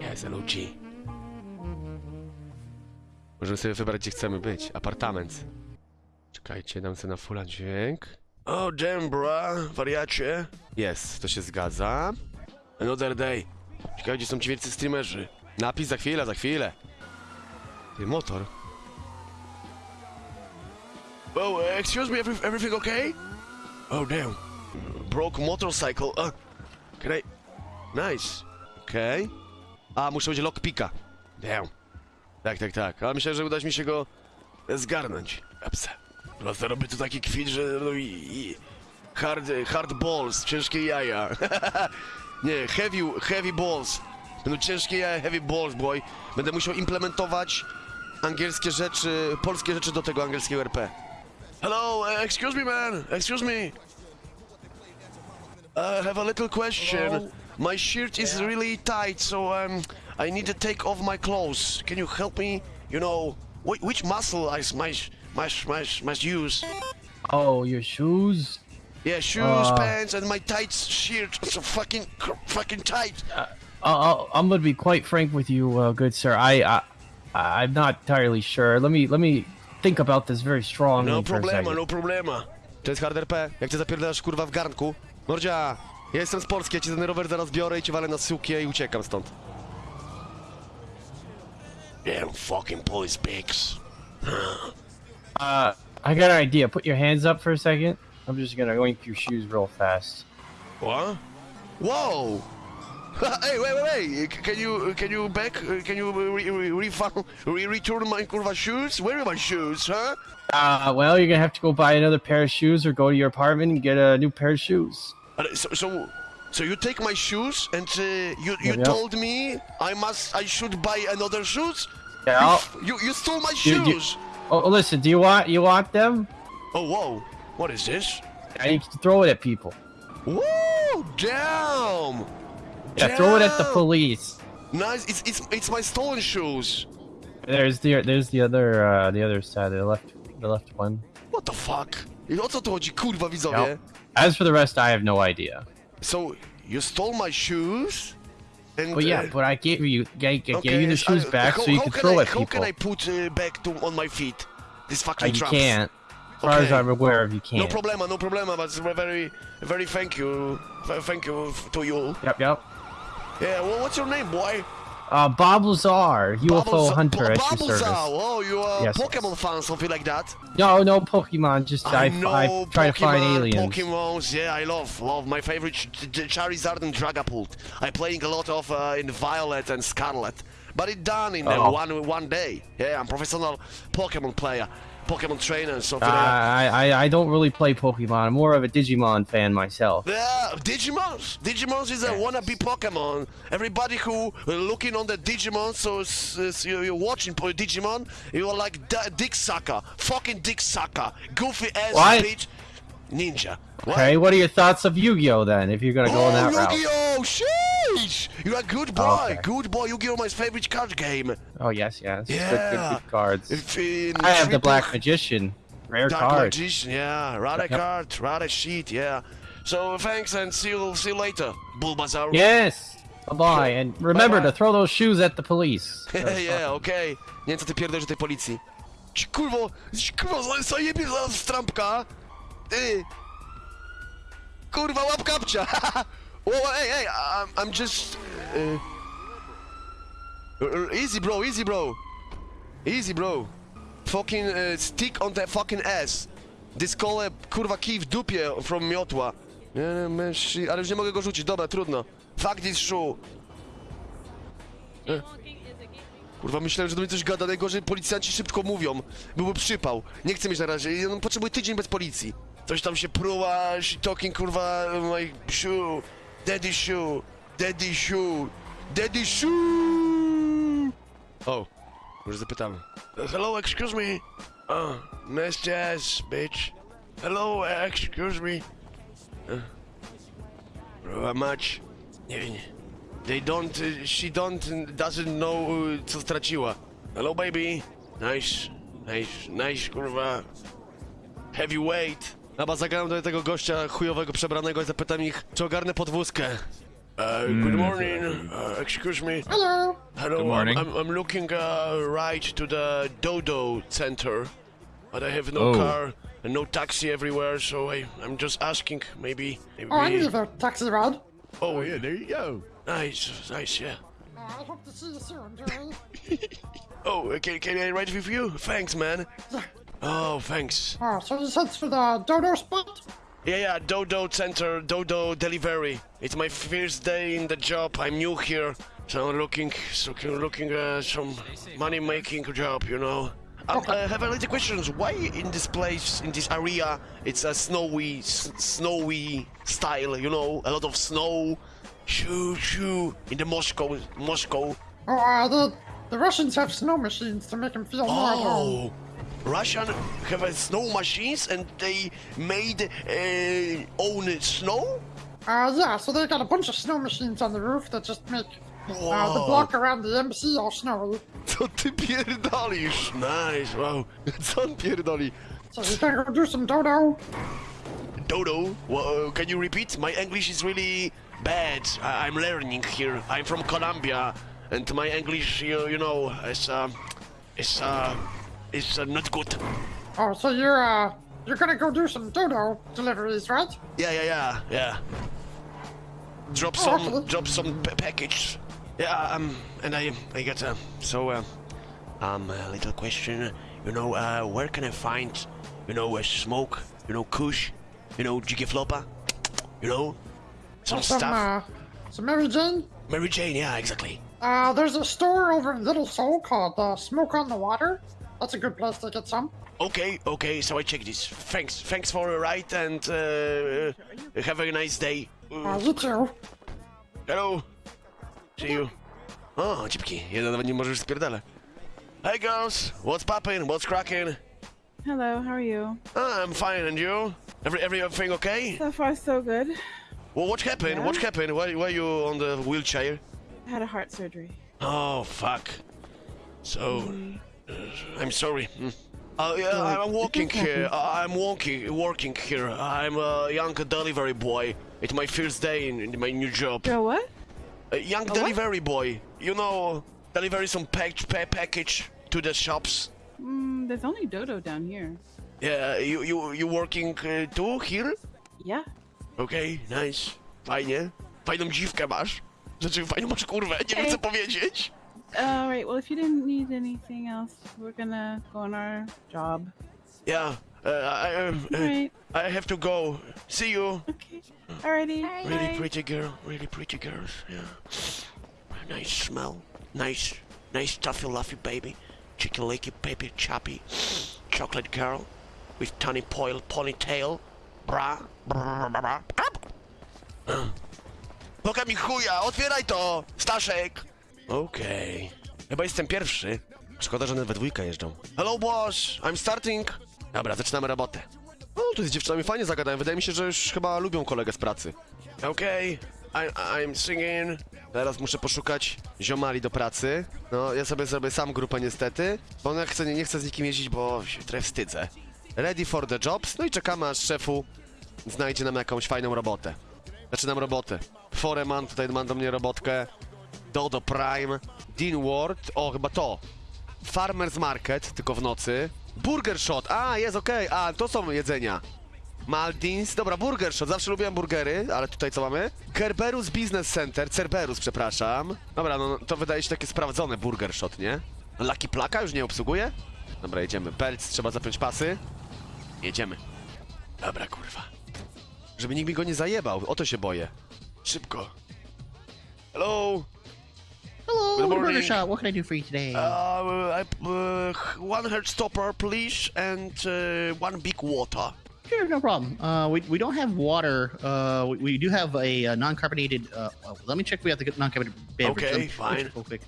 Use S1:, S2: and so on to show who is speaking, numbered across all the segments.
S1: Jest LOG. Możemy sobie wybrać, gdzie chcemy być. Apartament. Czekajcie, dam sobie na fulla dźwięk. O, oh, damn, bra, wariacie. Jest, to się zgadza. Another day. Ciekawe, gdzie są ci wielcy streamerzy. Napis za chwilę, za chwilę. Ty, motor. Oh, excuse me, every, everything okay? Oh, damn. Broke motorcycle. Uh, can I... Nice. Okay. A, muszę będzie lockpicka. Damn. Tak, tak, tak. A myślę, że uda mi się go zgarnąć. Epse. Prosto robię tu taki kwit, że no hard, hard balls, ciężkie jaja. Nie, heavy, heavy balls. Będą ciężkie jaja, heavy balls, boy. Będę musiał implementować angielskie rzeczy, polskie rzeczy do tego angielskiego RP. Hello, uh, excuse me, man. Excuse me. I have a little question.
S2: Hello?
S1: My shirt is
S2: Yeah.
S1: really tight, so um, I need to take off my clothes. Can you help me? You know, wh- which muscle I s- must must must must use?
S2: Oh, your shoes?
S1: Yeah, shoes,
S2: Uh.
S1: pants, and my tight shirt. It's so fucking cr- fucking tight.
S2: Uh, I'll, I'm gonna be quite frank with you, uh, good sir. I, I, I'm not entirely sure. Let me, let me think about this very strongly
S1: No problema, no problema. To jest hard RP. Jak cię zapierdalasz kurwa w garnku? Mordzia, ja jestem z Polski, ja ci ten rower zaraz biorę i cię walę na sukię i uciekam stąd. Damn fucking police pigs.
S2: Uh, I got an idea. Put your hands up for a second. I'm just gonna oink your shoes real fast.
S1: What? Whoa! hey, wait, wait, wait! Can you, can you back, uh, can you re, re, refund, re, return my curva shoes? Where are my shoes, huh?
S2: Uh, well, you're gonna have to go buy another pair of shoes or go to your apartment and get a new pair of shoes.
S1: So, so, so you take my shoes and uh, you, you told me I must, I should buy another shoes?
S2: Yeah.
S1: You, you, you stole my
S2: You- you-
S1: shoes!
S2: oh, listen. Do you want, you want them?
S1: Oh, whoa! What is this?
S2: Yeah, you can throw it at people.
S1: Woo! Damn!
S2: Yeah, throw it at the police.
S1: Nice. It's it's it's my stolen shoes.
S2: There's the, there's the other, uh, the other side, the left, the left one.
S1: What the fuck? I O co chodzi, kurwa widzowie?
S2: Yep. As for the rest, I have no idea.
S1: So you stole my shoes? And
S2: But yeah,
S1: uh,
S2: but I gave you, I gave
S1: okay,
S2: you the
S1: uh,
S2: shoes back
S1: how,
S2: so you
S1: how
S2: can
S1: can
S2: throw
S1: I,
S2: at
S1: How
S2: people.
S1: can I put uh, back to on my feet? This
S2: Uh,
S1: fucking
S2: you
S1: traps.
S2: can't. As far as I'm aware of, you can't.
S1: No problema, no problema, but very, very thank you, thank you to you.
S2: Yep, yep.
S1: Yeah, well, what's your name, boy?
S2: Uh, Bob Lazar, UFO
S1: Bubbles-
S2: hunter
S1: Bu-
S2: at your service.
S1: Oh, you are
S2: Yes,
S1: Pokemon
S2: yes.
S1: fan, something like that.
S2: No, no Pokemon. Just I,
S1: I know
S2: I try to find
S1: Pokemon,
S2: aliens.
S1: Pokemons, yeah, I love, love. My favorite Ch- Ch- Charizard and Dragapult. I'm playing a lot of uh, in Violet and Scarlet, but it done in uh,
S2: Oh.
S1: one one day. Yeah, I'm professional Pokemon player, Pokemon trainer, something
S2: Uh,
S1: like.
S2: I, I I don't really play Pokemon. I'm more of a Digimon fan myself.
S1: Yeah, Digimons. Digimons is a
S2: Yes.
S1: wannabe Pokemon. Everybody who uh, looking on the Digimon, so s- s- you- you're watching Digimon, you're like D- Dick Sucker, fucking Dick Sucker, goofy ass
S2: What?
S1: bitch, ninja. What?
S2: Okay, what are your thoughts of Yu-Gi-Oh then? If you're gonna go
S1: oh,
S2: in that route.
S1: Yu-Gi-Oh! Sheesh! You're a good oh, boy,
S2: Okay.
S1: good boy. Yu-Gi-Oh! My favorite card game.
S2: Oh yes, yes. Good, good,
S1: Yeah.
S2: good cards.
S1: If in
S2: I have the Black Magician. Rare
S1: Dark
S2: card.
S1: Magician, yeah. Rare
S2: Yep.
S1: card, rare sheet, yeah. So thanks and see you, see you later, Bulbasaur.
S2: Yes. Bye bye. And remember
S1: Bye-bye.
S2: to throw those shoes at the police.
S1: yeah, okej. Nie wiem co ty pierdolisz o tej policji. Ci kurwo, ci kurwo, za- zajebie zaraz w trampka. Ty. Kurwa, łap kapcia. oh, hey, hey, I'm, I'm just... Uh, easy bro, easy bro. Easy bro. Fucking uh, stick on the fucking ass. Dyskole, kurwa, kij w dupie from miotła. Ale już nie mogę go rzucić, dobra, trudno. Fuck this shoe. Kurwa, myślałem, że do mnie coś gada, najgorzej policjanci szybko mówią. Byłby przypał. Nie chcę mieć na razie, potrzebuję tydzień bez policji. Coś tam się pruła, talking, kurwa, my shoe, daddy shoe, daddy shoe, daddy shoe. O, może zapytamy. Uh, hello, excuse me. Oh, nice jazz, bitch. Hello, excuse me. Uh, how much? Nie wiem. They don't, uh, she don't, uh, doesn't know uh, co straciła. Hello baby. Nice, nice, nice kurwa. Heavyweight. Chyba zagrałem do tego gościa chujowego przebranego i zapytam ich, czy ogarnę podwózkę. Uh, good morning. Uh, excuse me.
S3: Hello.
S1: Hello.
S4: Good morning.
S1: I'm, I'm, looking uh, right to the Dodo Center, but I have no
S4: Oh.
S1: car and no taxi everywhere, so I, I'm just asking. Maybe. maybe
S3: Oh, I need a taxi ride.
S1: Oh, yeah, there you go. Nice, nice, yeah.
S3: Uh, I hope to see you soon, Jerry.
S1: Oh, can, can I ride with you? Thanks, man. Oh, thanks.
S3: Oh, so this is for the dodo spot?
S1: Yeah, yeah, Dodo Center, Dodo Delivery. It's my first day in the job. I'm new here, so I'm looking, so looking uh, some money-making job, you know. Um, I have a little questions. Why in this place, in this area, it's a snowy, s- snowy style, you know, a lot of snow, shoo, shoo, in the Moscow, Moscow.
S3: Oh, uh, the, the Russians have snow machines to make them feel more.
S1: Oh, Russian have uh, snow machines and they made uh, own snow.
S3: Uh, yeah, so they got a bunch of snow machines on the roof that just make uh, the block around the embassy all snowy.
S1: Co ty pierdolisz? Nice, wow. Co on pierdoli?
S3: So you can go do some dodo.
S1: Dodo, wha- can you repeat? My English is really bad. I- I'm learning here. I'm from Colombia, and my English, you, you know, is uh, is uh, is uh, not good.
S3: Oh, so you're, uh, you're gonna go do some dodo deliveries, right?
S1: Yeah, yeah, yeah, yeah. Drop
S3: Oh,
S1: some,
S3: okay.
S1: drop some p- package. Yeah, um, and I, I got uh, so, uh, um, a little question. You know, uh, where can I find, you know, a smoke, you know, kush, you know, jiggy flopper, you know, some
S3: some,
S1: stuff.
S3: uh, some Mary Jane?
S1: Mary Jane, yeah, exactly.
S3: Uh, there's a store over in Little Seoul called uh, Smoke on the Water. That's a good place to get some.
S1: Okay, okay, so I check this. Thanks, thanks for the ride, and uh, uh, have a nice day.
S3: Uh, you too.
S1: Hello. See you. O, cipki. Jeden nawet nie możesz spierdala. Hey girls, what's poppin'? What's cracking?
S5: Hello, how are you?
S1: Ah, I'm fine, and you? Every everything okay?
S5: So far, so good.
S1: Well, what happened?
S5: Yeah.
S1: What happened? Why why you on the wheelchair?
S5: I had a heart surgery.
S1: Oh fuck. So, uh, I'm sorry. Hmm. Uh, yeah, I'm walking here. I'm walking, working here. I'm a young delivery boy. It's my first day in, in my new job.
S5: Girl, what?
S1: A young
S5: what?
S1: delivery boy. You know, deliver some pack- pa- package to the shops.
S5: Mm, there's only Dodo down here.
S1: Yeah, you you you working uh, too here?
S5: Yeah.
S1: Okej, nice. Fajnie. Fajną dziwkę masz. Znaczy, fajną masz kurwę, nie wiem co powiedzieć.
S5: Alright, well, if you didn't need anything else, we're gonna go on our job.
S1: Yeah, uh, I, um, uh,
S5: Alright.
S1: I have to go. See you.
S5: Okay. Alrighty.
S1: Really
S5: Bye.
S1: pretty girl, really pretty girls, yeah. Nice smell. Nice, nice toughy luffy baby. Chicken licky baby choppy. Chocolate girl with tiny poil ponytail. Bra. Bra, bra, bra. Poka mi chuja, otwieraj to, Staszek! Okej. Chyba jestem pierwszy. Szkoda, że one we dwójkę jeżdżą. Hello boss, I'm starting. Dobra, zaczynamy robotę. O, tu z dziewczynami fajnie zagadałem. Wydaje mi się, że już chyba lubią kolegę z pracy. Okej, I- I'm singing. Teraz muszę poszukać ziomali do pracy. No, ja sobie zrobię sam grupę niestety, bo ja chcę, nie, nie chcę z nikim jeździć, bo się trochę wstydzę. Ready for the jobs. No i czekamy, aż szefu znajdzie nam jakąś fajną robotę. Zaczynam robotę. Foreman tutaj ma do mnie robotkę. Dodo Prime. Dean Ward. O, chyba to. Farmer's Market, tylko w nocy. Burger Shot. A, jest okej. A, to są jedzenia. Maldins. Dobra, Burger Shot. Zawsze lubiłem burgery, ale tutaj co mamy? Kerberus Business Center. Cerberus, przepraszam. Dobra, no to wydaje się takie sprawdzone Burger Shot, nie? Lucky Plaka już nie obsługuje? Dobra, jedziemy. Pelc, trzeba zapiąć pasy. Jedziemy. Dobra, kurwa. Żeby nikt mi go nie zajebał, o to się boję. Szybko. Hello.
S6: Hello,
S1: Good
S6: Burger
S1: morning.
S6: Shot. What can I do for you today?
S1: Uh, I, uh, one heart stopper, please, and uh, one big water.
S6: sure, no problem. Uh, we, we don't have water. Uh, we, we do have a, uh non-carbonated. Uh, oh, let me check. if We have the non-carbonated beverage.
S1: Okay,
S6: Let me-
S1: fine.
S6: let me check Real quick.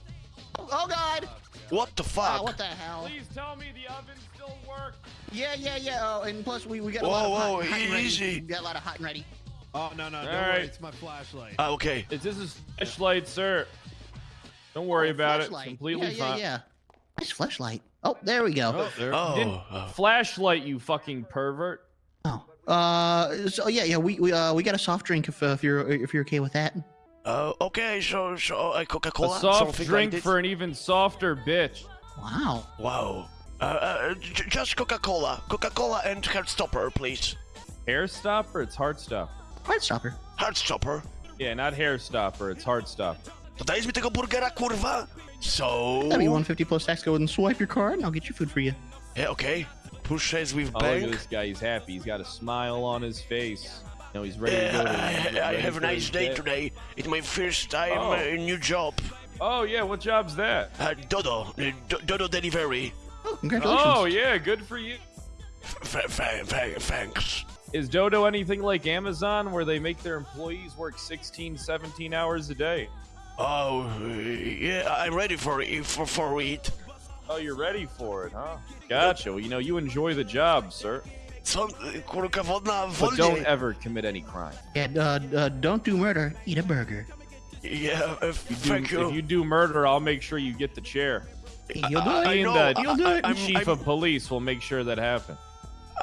S6: Oh, oh God!
S1: What the fuck?
S6: Ah, what the hell?
S4: Please tell me the oven still works.
S6: Yeah, yeah, yeah. Oh, and plus we, we got a
S1: Whoa,
S6: lot of
S1: whoa,
S6: hot, hot and ready.
S1: easy.
S6: We got a lot of hot and ready.
S7: Oh no no! Don't
S4: All
S7: worry, it's my flashlight.
S1: Ah, okay.
S4: Is this a flashlight, sir? Don't worry
S6: Oh,
S4: about it.
S6: flashlight.
S4: Completely
S6: yeah,
S4: fine.
S6: Yeah, yeah. Nice flashlight. Oh, there we go.
S4: Oh, there.
S1: Oh,
S4: didn't
S1: oh.
S4: flashlight, you fucking pervert.
S6: Oh. Uh. So yeah, yeah. We we uh we got a soft drink if uh, if you're if you're okay with that.
S1: Uh, okay, so, so uh, Coca-Cola,
S4: A soft
S1: something
S4: drink
S1: like
S4: for an even softer bitch.
S6: Wow.
S1: Wow. Uh, uh, j- just Coca-Cola. Coca-Cola and Heartstopper, please.
S4: Hair stopper? It's heart stopper.
S6: Heartstopper.
S1: Heartstopper.
S4: Yeah, not hair stopper. It's heart stopper.
S1: To dajesz mi tego burgera, kurwa? So...
S6: That'll be 150 plus tax. Go ahead and swipe your card, and I'll get your food for you.
S1: Yeah, okay. Pushes with
S4: Oh, look at this guy. He's happy. He's got a smile on his face. No, he's ready to
S1: Yeah,
S4: go. To,
S1: I, I have a nice day
S4: day.
S1: today. It's my first time
S4: Oh.
S1: uh, new job.
S4: Oh yeah, what job's that?
S1: Uh, Dodo. Uh, Dodo delivery.
S6: Oh, congratulations.
S4: Oh yeah, good for you.
S1: F- f- f- thanks.
S4: Is Dodo anything like Amazon where they make their employees work 16, 17 hours a day?
S1: Oh, uh, yeah, I'm ready for it. For, for it.
S4: Oh, you're ready for it, huh? Gotcha. Well, you know, you enjoy the job, sir.
S1: Co, kurka wodna,
S4: But don't ever commit any crime.
S6: Yeah, uh, uh, don't do murder. Eat a burger.
S1: Yeah, uh,
S4: Do-
S1: thank you.
S4: If you do murder, I'll make sure you get the chair.
S6: You'll do
S1: I
S6: it.
S4: Me and
S1: know,
S4: the
S6: You'll do it.
S1: I'm-
S4: chief
S1: I'm-
S4: of police will make sure that happens.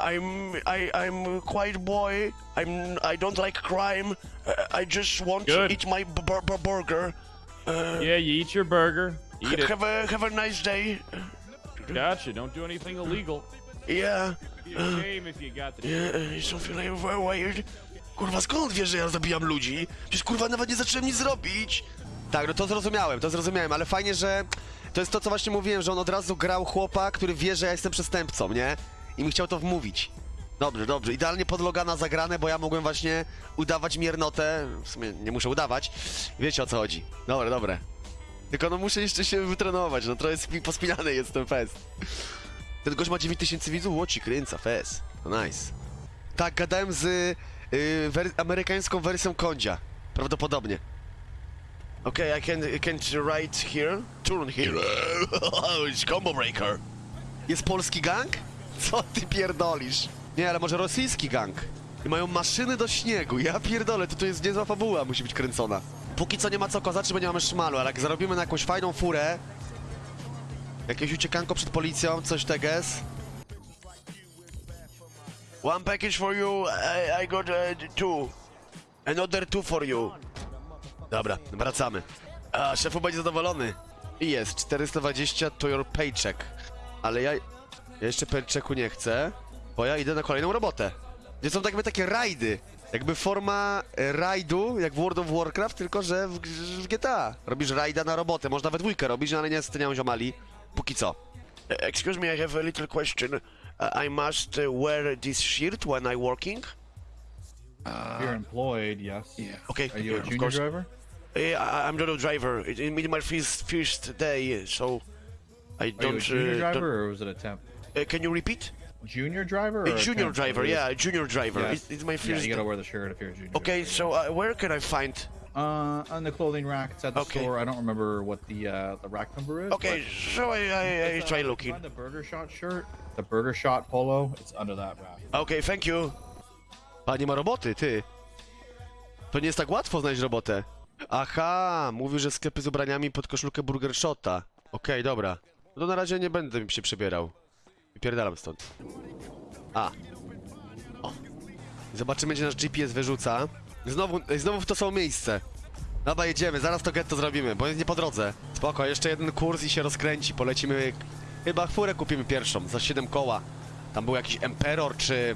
S1: I'm I I'm a quiet boy. I'm I don't like crime. Uh, I just want
S4: Good.
S1: to eat my burger. Uh,
S4: Yeah, you eat your burger. Eat it.
S1: Have a have a nice day.
S4: Gotcha. Don't do anything illegal.
S1: Yeah,
S4: Be a shame if you got the
S1: yeah. uh, Something like very weird. Kurwa, skąd wiesz, że ja zabijam ludzi? Przecież kurwa nawet nie zacząłem nic zrobić. Tak, no to zrozumiałem, to zrozumiałem, ale fajnie, że to jest to, co właśnie mówiłem, że on od razu grał chłopa, który wie, że ja jestem przestępcą, nie? I mi chciał to wmówić. Dobrze, dobrze. Idealnie pod Logana zagrane, bo ja mogłem właśnie udawać miernotę. W sumie nie muszę udawać. Wiecie o co chodzi. Dobre, dobre. Tylko no muszę jeszcze się wytrenować, no trochę spi- pospinany jest ten fest. Ten gość ma 9000 widzów, łoci kręca, fest. To nice. Tak, gadałem z y, wer- amerykańską wersją Kondzia. Prawdopodobnie. Okay, I can, I can write here. Turn here. It's combo breaker. Jest polski gang? Co ty pierdolisz? Nie, ale może rosyjski gang. I mają maszyny do śniegu. Ja pierdolę, to to jest niezła fabuła, musi być kręcona. Póki co nie ma co kozaczy, bo nie mamy szmalu, ale jak zarobimy na jakąś fajną furę, jakieś uciekanko przed policją, coś teges. One package for you, I, I got uh, two. Another two for you. Dobra, wracamy. A, szefu będzie zadowolony. I jest, 420 to your paycheck. Ale ja, ja jeszcze paychecku nie chcę, bo ja idę na kolejną robotę. Gdzie są tak jakby takie rajdy. Jakby forma rajdu, jak w World of Warcraft, tylko że w, w GTA. Robisz rajda na robotę, można we dwójkę robić, no ale niestety nie mam ziomali. Póki co. E, Excuse me, I have a little question. Uh, I must uh, wear this shirt when I working?
S7: If you're employed, yes. Yeah.
S1: Okay,
S7: Are you
S1: yeah,
S7: a junior driver?
S1: Uh, I, I'm not a driver. It, it's my first, first day, so I
S7: Are you
S1: don't.
S7: a junior
S1: uh,
S7: driver
S1: don't-
S7: or was it a temp?
S1: Uh, can you repeat?
S7: Junior driver
S1: a junior driver, yeah, a junior driver.
S7: Yes.
S1: It's, it's my
S7: Yeah,
S1: first.
S7: you gotta wear the shirt if you're a junior.
S1: okay,
S7: driver.
S1: so uh, where can I find?
S7: Uh, on the clothing rack, it's at the
S1: Okay.
S7: store. I don't remember what the uh, the rack number is.
S1: Okay, so I, I, I
S7: uh,
S1: try looking.
S7: Find the Burger Shot shirt, the Burger Shot polo. It's under that rack.
S1: Okay, thank you. A nie ma roboty, ty. To nie jest tak łatwo znaleźć robotę. Aha, mówił, że sklepy z ubraniami pod koszulkę Burger Shota. Okej, dobra. No to na razie nie będę się przebierał. Wypierdalam stąd. A. O. Zobaczymy, gdzie nasz GPS wyrzuca. Znowu, znowu w to samo miejsce. Dobra, jedziemy, zaraz to getto zrobimy, bo jest nie po drodze. Spoko, jeszcze jeden kurs i się rozkręci, polecimy... Chyba furę kupimy pierwszą, za 7 koła. Tam był jakiś Emperor, czy...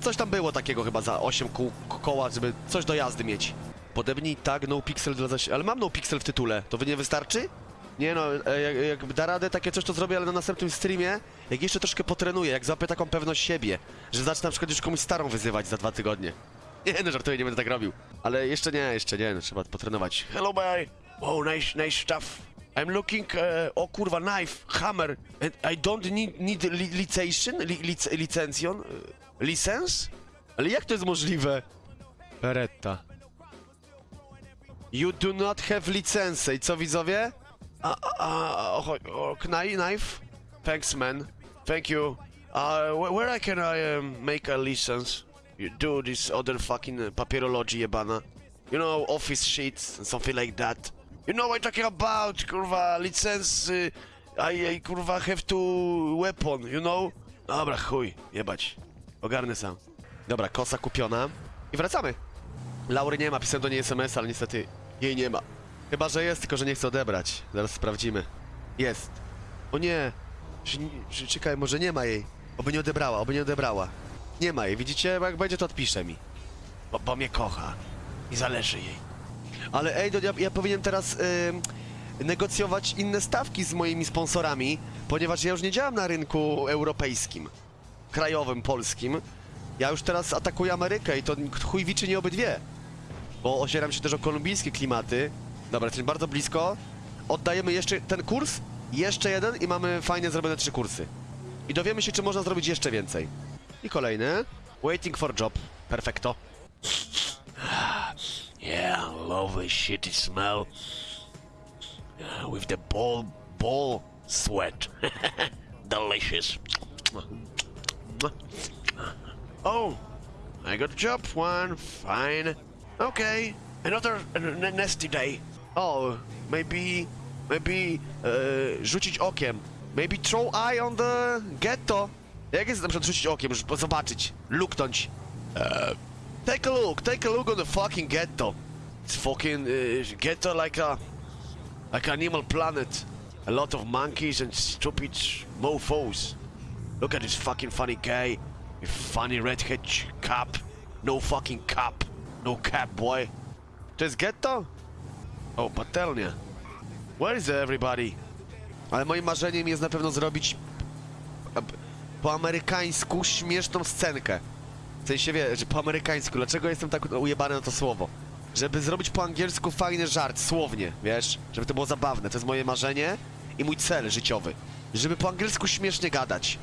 S1: Coś tam było takiego chyba za 8 kół, koła, żeby coś do jazdy mieć. Podobnie tak, no pixel dla zaś... Ale mam no pixel w tytule, to wy nie wystarczy? Nie no, e, jak, jak da radę takie coś, to zrobię, ale na następnym streamie, jak jeszcze troszkę potrenuję, jak złapię taką pewność siebie, że zacznę na przykład już komuś starą wyzywać za dwa tygodnie. Nie no, żartuję, nie będę tak robił. Ale jeszcze nie, jeszcze nie, no, trzeba potrenować. Hello, boy. Oh, nice, nice stuff. I'm looking, uh, o kurwa, knife, hammer, and I don't need, need li licension, li lic licencjon, uh, license? Ale jak to jest możliwe? Beretta. You do not have license. I co widzowie? A, a, a, o, o, knife, knife? Thanks, man. Thank you. Uh, wh- where I can I um, make a license? You do this other fucking uh, papierology jebana. You know, office sheets and something like that. You know what I'm talking about, kurwa, license, I, I kurwa have to weapon, you know? Dobra, chuj, jebać. Ogarnę sam. Dobra, kosa kupiona. I wracamy. Laury nie ma, pisałem do niej SMS, ale niestety Jej nie ma. Chyba, że jest, tylko że nie chce odebrać. Zaraz sprawdzimy. Jest. O nie. Czekaj, może nie ma jej. Oby nie odebrała, oby nie odebrała. Nie ma jej, widzicie? Jak będzie, to odpisze mi. Bo, bo mnie kocha. I zależy jej. Ale ej, to ja, ja powinienem teraz ym, negocjować inne stawki z moimi sponsorami, ponieważ ja już nie działam na rynku europejskim, krajowym, polskim. Ja już teraz atakuję Amerykę i to chuj wiczy nie obydwie. Bo ocieram się też o kolumbijskie klimaty. Dobra, jesteśmy bardzo blisko. Oddajemy jeszcze ten kurs, jeszcze jeden i mamy fajnie zrobione trzy kursy. I dowiemy się, czy można zrobić jeszcze więcej. I kolejny. Waiting for job. Perfecto. Yeah, love the shitty smell. With the ball, ball sweat. Delicious. Oh, I got a job one. Fine. Okay, another uh, nasty day. Oh, maybe, maybe uh, rzucić okiem. Maybe throw eye on the ghetto. Jak jest na przykład rzucić okiem, żeby zobaczyć, luknąć. Take a look, take a look on the fucking ghetto. It's fucking uh, ghetto like a like an Animal Planet. A lot of monkeys and stupid mofos. Look at this fucking funny guy funny redhead cap. No fucking cap. No cap, boy. To jest ghetto? O, patelnia. Where is everybody? Ale moim marzeniem jest na pewno zrobić po amerykańsku śmieszną scenkę. W sensie wie, że po amerykańsku, dlaczego jestem tak ujebany na to słowo? Żeby zrobić po angielsku fajny żart, słownie, wiesz? Żeby to było zabawne, to jest moje marzenie i mój cel życiowy. Żeby po angielsku śmiesznie gadać.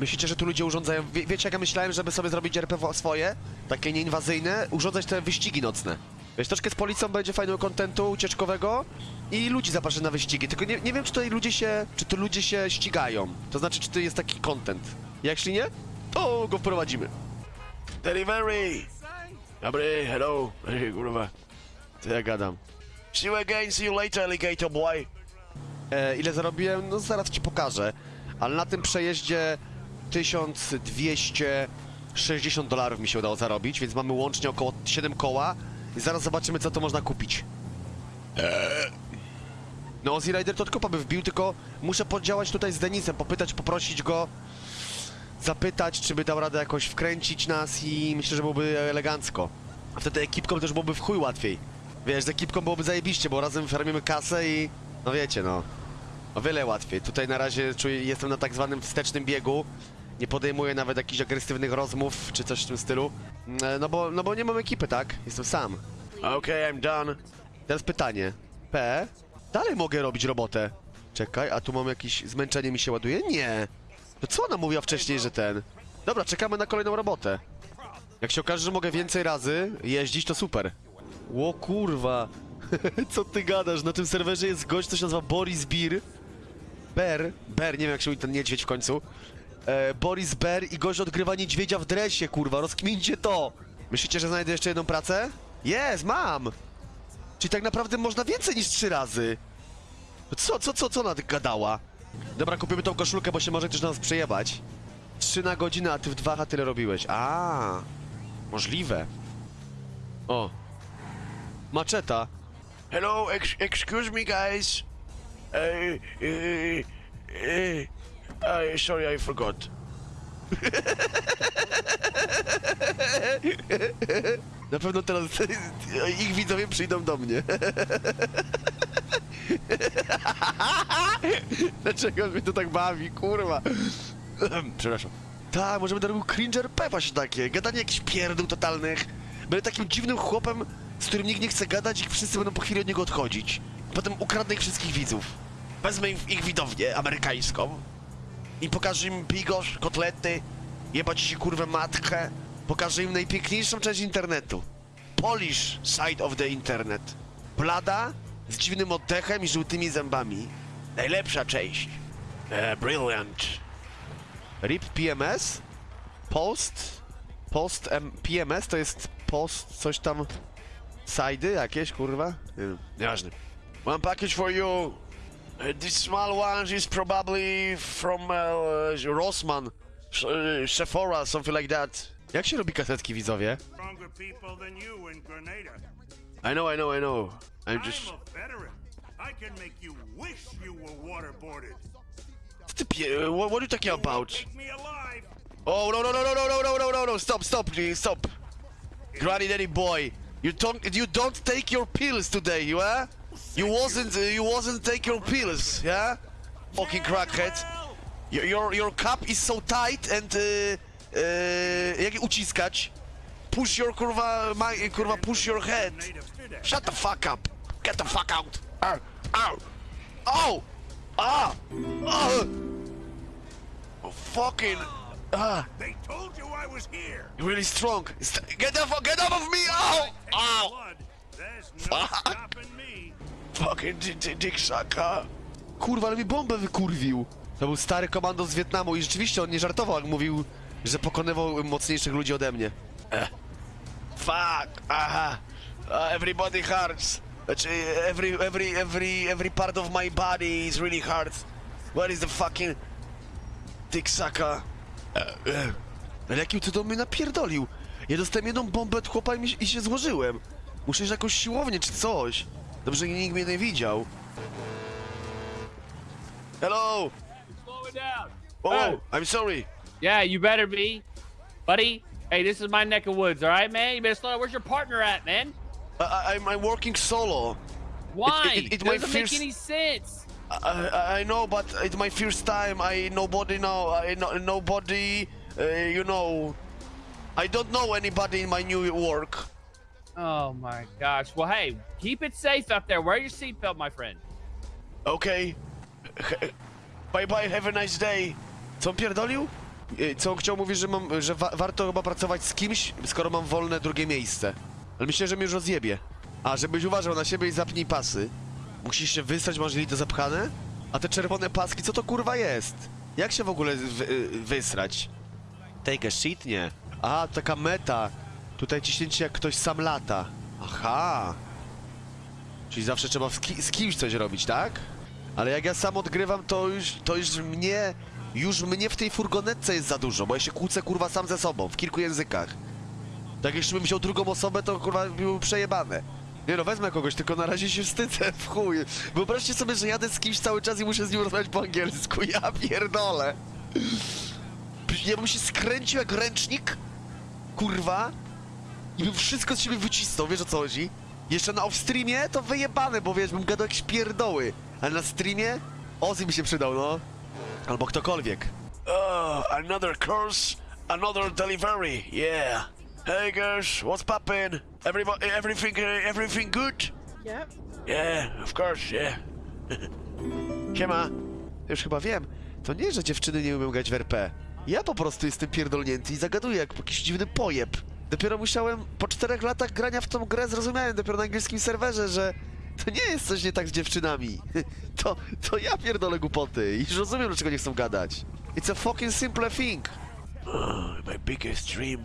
S1: Myślicie, że tu ludzie urządzają... Wie, wiecie jak ja myślałem, żeby sobie zrobić RP wo- swoje? Takie nieinwazyjne? Urządzać te wyścigi nocne. Wiesz, troszkę z policją będzie fajnego kontentu ucieczkowego i ludzi zaproszę na wyścigi. Tylko nie, nie wiem, czy tutaj ludzie się... Czy tu ludzie się ścigają. To znaczy, czy to jest taki content. Jeśli nie, to go wprowadzimy. Delivery! Dobry, hello. Kurwa. Co ja gadam? See you again, see you later, alligator boy. E, ile zarobiłem? No zaraz ci pokażę. Ale na tym przejeździe 1260 dolarów mi się udało zarobić, więc mamy łącznie około 7 koła i zaraz zobaczymy, co to można kupić. Eee. No, Ozzy Rider to tylko by wbił, tylko muszę podziałać tutaj z Denisem, popytać, poprosić go, zapytać, czy by dał radę jakoś wkręcić nas i myślę, że byłoby elegancko. A wtedy ekipką też byłoby w chuj łatwiej. Wiesz, z ekipką byłoby zajebiście, bo razem farmimy kasę i... No wiecie, no. O wiele łatwiej. Tutaj na razie czuję, jestem na tak zwanym wstecznym biegu. Nie podejmuję nawet jakichś agresywnych rozmów, czy coś w tym stylu. Mm, No bo, no bo nie mam ekipy, tak? Jestem sam. Okej, I'm done. Teraz pytanie. P? Dalej mogę robić robotę. Czekaj, a tu mam jakieś... Zmęczenie mi się ładuje? Nie. To co ona mówiła wcześniej, że ten... Dobra, czekamy na kolejną robotę. Jak się okaże, że mogę więcej razy jeździć, to super. Ło kurwa. Co ty gadasz? Na tym serwerze jest gość, co się nazywa Boris Bir. Ber. Ber, nie wiem jak się mówi ten niedźwiedź w końcu. E, Boris Ber i gość odgrywa niedźwiedzia w dresie, kurwa. Rozkmincie to. Myślicie, że znajdę jeszcze jedną pracę? Jest, mam. Czyli tak naprawdę można więcej niż trzy razy. Co, co, co, co ona tak gadała? Dobra, kupimy tą koszulkę, bo się może też na nas przejebać. Trzy na godzinę, a ty w dwa a tyle robiłeś. A, możliwe. O. Maczeta. Hello, ex excuse me guys. Uh, uh, uh, uh, sorry, I forgot. Na pewno teraz ich widzowie przyjdą do mnie. Dlaczego mnie to tak bawi, kurwa? Przepraszam. Tak, może będę robił cringer pepa się takie, gadanie jakichś pierdół totalnych. Będę takim dziwnym chłopem, z którym nikt nie chce gadać i wszyscy będą po chwili od niego odchodzić. Potem ukradnę ich wszystkich widzów. Wezmę ich, ich widownię amerykańską i pokażę im bigosz, kotlety, jebać się kurwę matkę. Pokażę im najpiękniejszą część internetu. Polish side of the internet. Blada, z dziwnym oddechem i żółtymi zębami. Najlepsza część. E, brilliant. RIP PMS? Post? Post M PMS to jest post coś tam... Sidy jakieś, kurwa? Nie wiem, nieważne. One package for you. Uh, this small one is probably from uh, Rossmann, uh, Sephora, something like that. Jak się robi kasetki, widzowie?
S8: stronger people than you in Grenada.
S1: I know, I know, I know. I'm just...
S8: I'm a veteran. I can make you wish you were waterboarded.
S1: Ty pie... What, what are you talking about?
S8: Take me alive.
S1: Oh, no, no, no, no, no, no, no, no, no, no, stop, stop, please, stop. Granny Daddy boy, you don't, you don't take your pills today, you eh? You wasn't, uh, you wasn't take your pills, yeah? Fucking crackhead. Your, your, your cup is so tight and, uh, uh, jak uciskać? Push your, kurwa, my, kurwa, push your head. Shut the fuck up. Get the fuck out. Ow, ow, oh, ah, ah. Oh, fucking, ah.
S8: They told you I was here.
S1: Really strong. St- Get off! Get off of me! Ow! Ow!
S8: Blood. There's no
S1: Fuck. Fucking di- di- dick sucker. Kurwa, ale mi bombę wykurwił. To był stary komando z Wietnamu i rzeczywiście on nie żartował, jak mówił, że pokonywał mocniejszych ludzi ode mnie. Eh. Fuck! Aha! Uh, everybody hurts. Znaczy, every, every, every, every part of my body is really hard. Where is the fucking... Dick sucker? Eh, eh. Ale jakim cudem mnie napierdolił? Ja dostałem jedną bombę od chłopa i, mi, i się złożyłem. Muszę iść na jakąś siłownię czy coś. Dobrze, że nikt mnie nie widział. Hello!
S9: It.
S1: Oh, I'm sorry.
S9: Yeah, you better be. Buddy, hey, this is my neck of woods, all right, man? You better slow down. Where's your partner at, man?
S1: I, I, I'm, I'm working solo.
S9: Why?
S1: it- it might
S9: doesn't
S1: feel
S9: make any sense.
S1: I, I, I know, but it's my first time. I nobody know. I no, nobody. Uh, you know. I don't know anybody in my new work.
S9: Oh my gosh. Well, hey, keep it safe out there. Wear your seatbelt, my friend.
S1: Okay. Bye bye. Have a nice day. Co pierdolił? Y, Co chciał mówić, że mam, że wa warto chyba pracować z kimś, skoro mam wolne drugie miejsce. Ale myślę, że mnie już rozjebie. A, żebyś uważał na siebie i zapnij pasy. Musisz się wysrać, masz to zapchane? A te czerwone paski, co to kurwa jest? Jak się w ogóle wy, y, wysrać? Take a shit? Nie. A, taka meta. Tutaj ciśnięcie jak ktoś sam lata. Aha. Czyli zawsze trzeba z, ki z kimś coś robić, tak? Ale jak ja sam odgrywam, to już, to już mnie, już mnie w tej furgonetce jest za dużo, bo ja się kłócę kurwa sam ze sobą, w kilku językach. Tak jeszcze bym wziął drugą osobę, to kurwa byłoby przejebane. Nie no, wezmę kogoś, tylko na razie się wstydzę w chuj. Wyobraźcie sobie, że jadę z kimś cały czas i muszę z nim rozmawiać po angielsku, ja pierdolę. Ja bym się skręcił jak ręcznik, kurwa, i bym wszystko z siebie wycisnął, wiesz o co chodzi? Jeszcze na off-streamie to wyjebane, bo wiesz, bym gadał jakieś pierdoły. Ale na streamie Ozzy mi się przydał, no. Albo ktokolwiek. Oh, another course, another delivery, yeah. Hey girls, what's poppin'? Everybody, everything, uh, everything good?
S5: Yep.
S1: Yeah, of course, yeah. Siema. Już chyba wiem. To nie, że dziewczyny nie umieją grać w RP. Ja po prostu jestem pierdolnięty i zagaduję jak jakiś dziwny pojeb. Dopiero musiałem, po czterech latach grania w tą grę zrozumiałem dopiero na angielskim serwerze, że to nie jest coś nie tak z dziewczynami. To, to ja pierdolę głupoty i już rozumiem, dlaczego nie chcą gadać. It's a fucking simple thing. Oh, my biggest dream.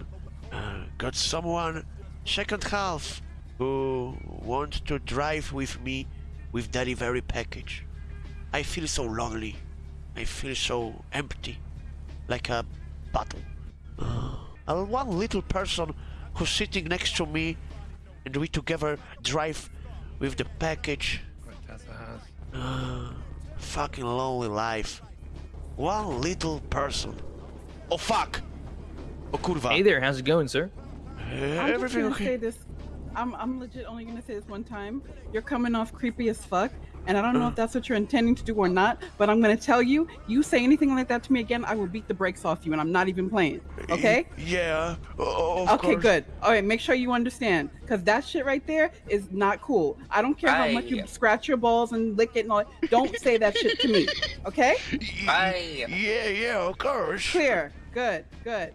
S1: Uh, got someone, second half, who want to drive with me with delivery package. I feel so lonely. I feel so empty, like a bottle. Uh, one little person who's sitting next to me, and we together drive with the package. Uh, fucking lonely life. One little person. Oh fuck! Oh kurwa.
S10: Hey there, how's it going, sir?
S5: I'm just
S1: Everything
S5: gonna
S1: okay?
S5: say this. I'm I'm legit only gonna say this one time. You're coming off creepy as fuck, and I don't know if that's what you're intending to do or not. But I'm gonna tell you, you say anything like that to me again, I will beat the brakes off you, and I'm not even playing. Okay?
S1: Yeah. Oh, of
S5: Okay,
S1: course.
S5: good. All right, make sure you understand, cause that shit right there is not cool. I don't care how much you scratch your balls and lick it and all. Don't say that shit to me. Okay?
S10: Aye.
S1: Yeah, yeah, of course.
S5: Clear. Good. Good.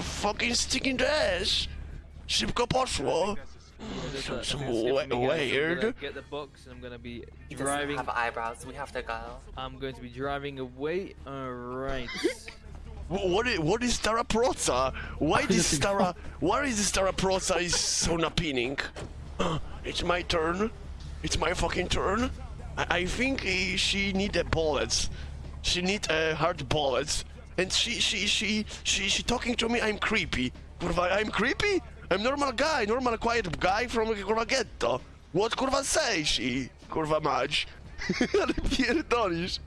S1: Fucking sticking to ass. Szybko poszło. Some, some we- weird.
S10: Get the box, and I'm gonna be he driving.
S11: have eyebrows. We have to go.
S10: I'm going to be driving away. All right.
S1: Wh- What is, what is Stara Proza? Why this Stara... Why is this Stara Proza is so appealing? It's my turn. It's my fucking turn. I, I think she need a bullets. She need uh, hard bullets. And she, she, she, she, she talking to me, I'm creepy. Kurwa, I'm creepy? I'm normal guy, normal quiet guy from kurwa ghetto. What kurwa sayś i kurwa mać. Ale pierdolisz.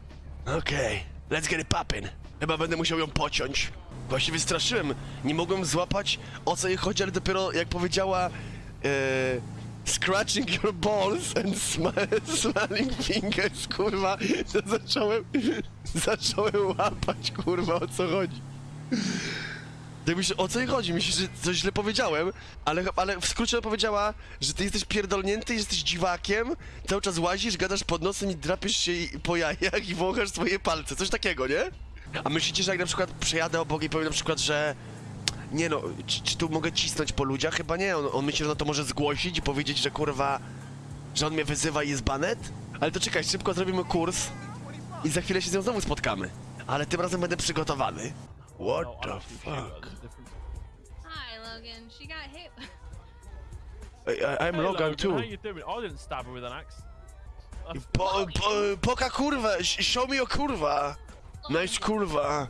S1: Okej, let's get it poppin'. Chyba będę musiał ją pociąć. Właśnie wystraszyłem. Nie mogłem złapać o co jej chodzi, ale dopiero jak powiedziała e, scratching your balls and sm- smelling fingers, kurwa, to zacząłem, zacząłem łapać, kurwa, o co chodzi. Tak myślę, o co jej chodzi? Myślę, że coś źle powiedziałem, ale, ale w skrócie powiedziała, że ty jesteś pierdolnięty, jesteś dziwakiem, cały czas łazisz, gadasz pod nosem i drapiesz się po jajach i wąchasz swoje palce, coś takiego, nie? A myślicie, że jak na przykład przejadę obok i powiem na przykład, że nie no, czy, czy tu mogę cisnąć po ludziach? Chyba nie, on, on myśli, że on to może zgłosić i powiedzieć, że kurwa, że on mnie wyzywa i jest banet? Ale to czekaj, szybko zrobimy kurs i za chwilę się z nią znowu spotkamy. Ale tym razem będę przygotowany. What
S4: No,
S1: the fuck?
S11: Got hit.
S1: I, I, I'm
S4: Hey,
S1: Logan too.
S4: How you doing? I didn't stab her with an axe.
S1: Po, po, poka kurwa, sh- show me your kurwa. Nice kurwa.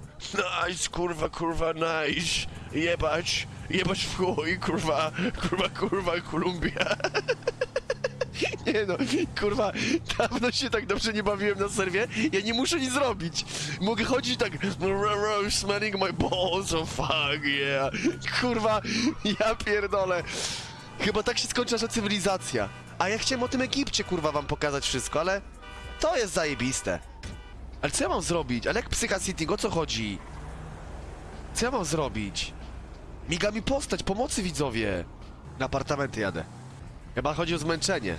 S1: Nice kurwa, kurwa, nice. Jebać, jebać w chuj, kurwa, kurwa, kurwa, Kolumbia. Nie no, kurwa, dawno się tak dobrze nie bawiłem na serwie, ja nie muszę nic zrobić. Mogę chodzić tak, smelling my balls, oh fuck, yeah. Kurwa, ja pierdolę. Chyba tak się skończy nasza cywilizacja. A ja chciałem o tym Egipcie, kurwa, wam pokazać wszystko, ale to jest zajebiste. Ale co ja mam zrobić? Ale jak Psycha City, o co chodzi? Co ja mam zrobić? Miga mi postać, pomocy widzowie. Na apartamenty jadę. Chyba chodzi o zmęczenie.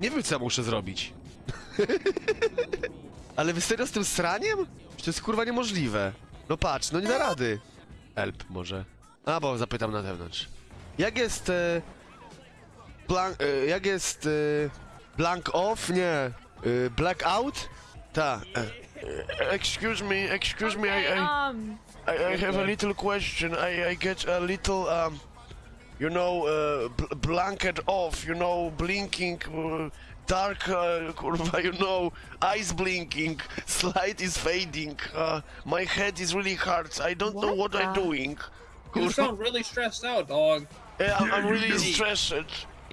S1: Nie wiem, co ja muszę zrobić. Ale wy serio z tym sraniem? To jest kurwa niemożliwe? No patrz, no nie da rady. Help może. A, bo zapytam na zewnątrz. Jak jest... E, blank, e, jak jest... E, blank off? Nie. E, black out? Ta. E, excuse me, excuse me, I, I,
S11: Um,
S1: I, I have a little question. I, I get a little, um, you know, uh, bl- blanket off, you know, blinking, uh, dark, uh, kurwa, you know, eyes blinking, light is fading, uh, my head is really hard, I don't know what I'm doing. Kurwa, You sound
S12: really stressed out, dog.
S1: yeah, I'm, I'm really stressed.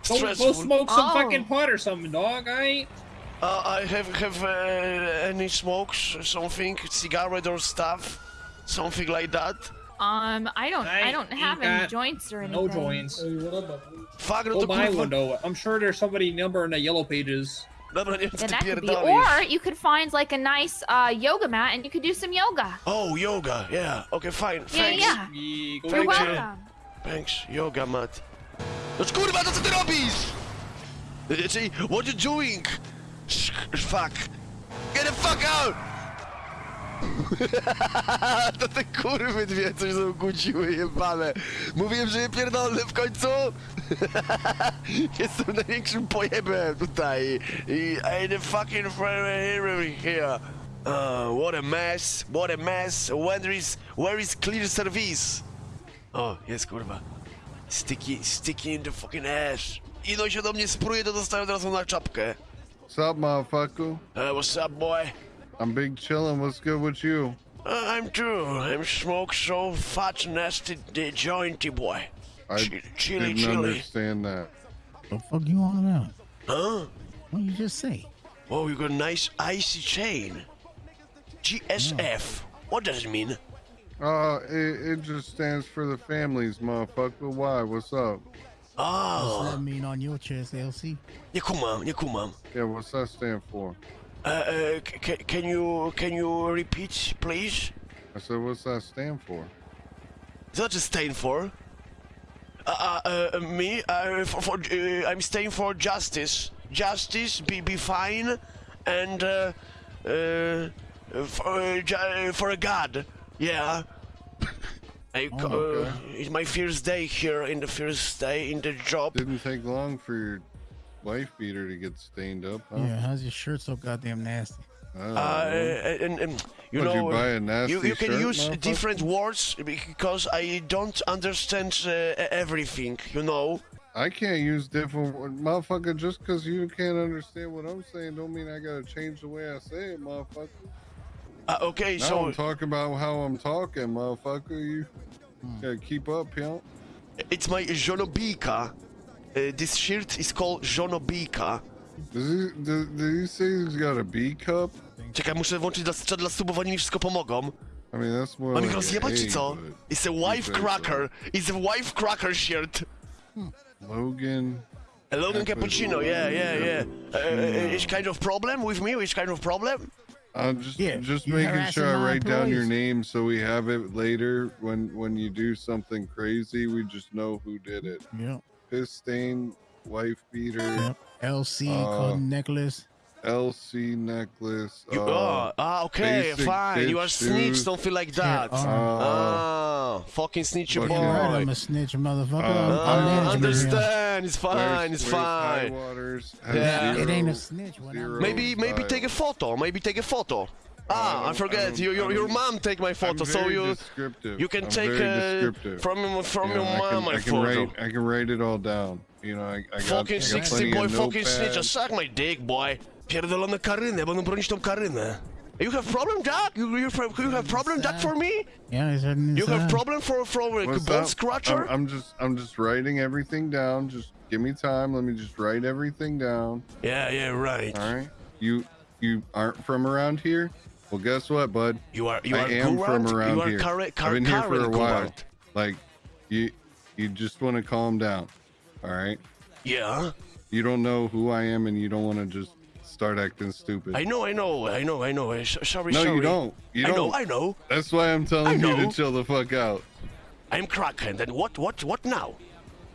S12: Go,
S1: Stressful.
S12: smoke
S11: some fucking
S12: pot or something, dog. I
S1: Uh, I have have uh, any smokes, something, cigarette or stuff, something like that.
S11: Um, I don't, I,
S12: I
S11: don't have any joints or anything.
S12: no joints.
S1: Fuck, no
S12: Go
S1: to
S12: buy
S1: kurwa.
S12: one though. I'm sure there's somebody number in the yellow pages.
S1: Dobra, nie wiem, co
S11: Then that could be, or you could find like a nice uh, yoga mat and you could do some yoga.
S1: Oh, yoga, yeah. Okay, fine,
S11: Yeah,
S1: thanks.
S11: yeah.
S12: Yeah, go
S11: You're
S1: Thank you.
S11: welcome.
S1: Thanks, yoga mat. No kurwa, to co ty robisz? Y, Czyli, what you doing? Sh fuck. Get the fuck out! to te kurwy dwie coś zakłóciły, jebane. Mówiłem, że je pierdolę w końcu. Jestem największym pojebem tutaj. I I the fucking friend here. Uh, what a mess, what a mess. Where is, where is clear service? O, jest kurwa. Sticky, sticky in the fucking ass. Ino się do mnie spruje, to dostaję od razu na czapkę.
S13: What's up, motherfucker?
S1: Uh, what's up, boy?
S13: I'm big chillin'. What's good with you?
S1: Uh, I'm too. I'm smoke so fat, nasty, the jointy boy.
S13: I
S1: Chi- chili,
S13: didn't
S1: chili.
S13: understand that.
S14: What The fuck you on about?
S1: Huh?
S14: What you just say?
S1: Oh, you got a nice icy chain. GSF. What does it mean?
S13: Uh, it, it just stands for the families, motherfucker. Why? What's up?
S14: What's
S1: Oh,
S14: that mean on your chest, LC?
S1: on. kumam, come on.
S13: Yeah, what's that stand for?
S1: Uh, uh, can you, can you repeat, please?
S13: I said, what's that stand for?
S1: Co znaczy staying for? Uh, uh, uh, me? Uh, for, for, uh, I'm staying for justice. Justice, be, be fine, and uh, uh, for, for a god. Yeah. I,
S13: Oh, okay.
S1: it's my first day here in the first day in the job.
S13: Didn't take long for your wife beater to get stained up, huh?
S14: Yeah, how's your shirt so goddamn nasty?
S1: Uh,
S13: know.
S1: and, and you
S13: What'd
S1: know,
S13: you buy a
S1: uh,
S13: nasty
S1: you, you can
S13: shirt,
S1: use different words because I don't understand uh, everything. You know.
S13: I can't use different wo- motherfucker just because you can't understand what I'm saying don't mean I gotta change the way I say it, motherfucker.
S1: Uh, okay,
S13: Now
S1: so
S13: I'm talking about how I'm talking, motherfucker. You gotta keep up, pimp.
S1: It's my żonobijka. Uh, this shirt is called Żonobijka.
S13: Does he, do, did he say he's got a B cup?
S1: Czekaj, muszę włączyć dla, czat dla subów, oni mi wszystko pomogą.
S13: I mean, that's more
S1: Mam ich
S13: like a
S1: rozjebać czy
S13: A,
S1: co?
S13: but
S1: It's a wife
S13: say so.
S1: cracker. It's a wife cracker shirt.
S13: Logan.
S1: A Logan Cappuccino, yeah, yeah, yeah. Uh, uh, it's kind of problem with me? Which kind of problem?
S13: I'm just
S14: Yeah,
S13: just
S14: you
S13: making sure I
S14: my
S13: write down your name so we have it later when when you do something crazy. We just know who did it.
S14: Yep.
S13: Piss stain, wife beater,
S14: Yep. LC
S13: Uh,
S14: necklace.
S13: LC necklace.
S1: You,
S13: uh,
S1: oh, ah, okay, fine. You are
S13: bitch
S1: snitch,
S13: shoes.
S1: feel like
S14: Yeah,
S1: that.
S14: uh,
S1: ah, fucking snitch your
S13: fucking
S1: boy.
S14: Right, I'm a snitch, motherfucker. I'm,
S13: Uh,
S14: I'm
S1: Ah, understand. It's fine.
S13: Where's-
S1: It's
S13: where's
S1: fine.
S13: Waters has
S1: Yeah.
S14: It ain't a snitch when
S1: Maybe, maybe
S13: style.
S1: take a photo. Maybe take a photo. Ah, I
S13: I
S1: forget.
S13: don't-
S1: Your your, your mom take my photo,
S13: I'm
S1: so you
S13: descriptive.
S1: you can
S13: I'm
S1: take
S13: very
S1: uh,
S13: descriptive.
S1: from from
S13: You
S1: your
S13: know, I
S1: mom
S13: can,
S1: my
S13: I can
S1: photo.
S13: write I can write it all down. You know, I, I got,
S1: Fucking
S13: I got
S1: 60 boy,
S13: of
S1: fucking snitch. Suck my dick, boy. Pierdolone karynę, będą bronić tą karynę. You have problem, Jack? You, you, have- you have problem, Jack, for me?
S14: Yeah, it's written
S1: You have problem for for a
S13: What's
S1: bone
S13: up?
S1: scratcher?
S13: I'm, I'm just I'm just writing everything down. Just give me time. Let me just write everything down.
S1: Yeah, yeah, right.
S13: All right. You you aren't from around here? Well, guess what, bud?
S1: You are you
S13: I
S1: are
S13: am from around
S1: you are
S13: here.
S1: Kar-
S13: I've
S1: Kar-
S13: been here for a while. Like, you you just want to calm down. All right.
S1: Yeah.
S13: You don't know who I am, and you don't want to just start acting stupid.
S1: I know, I know, I know, I know. Sh- sorry,
S13: no,
S1: sorry.
S13: you don't. You
S1: I know,
S13: don't.
S1: I know.
S13: That's why I'm telling you to chill the fuck out.
S1: I'm Kraken. Then what? What? What now?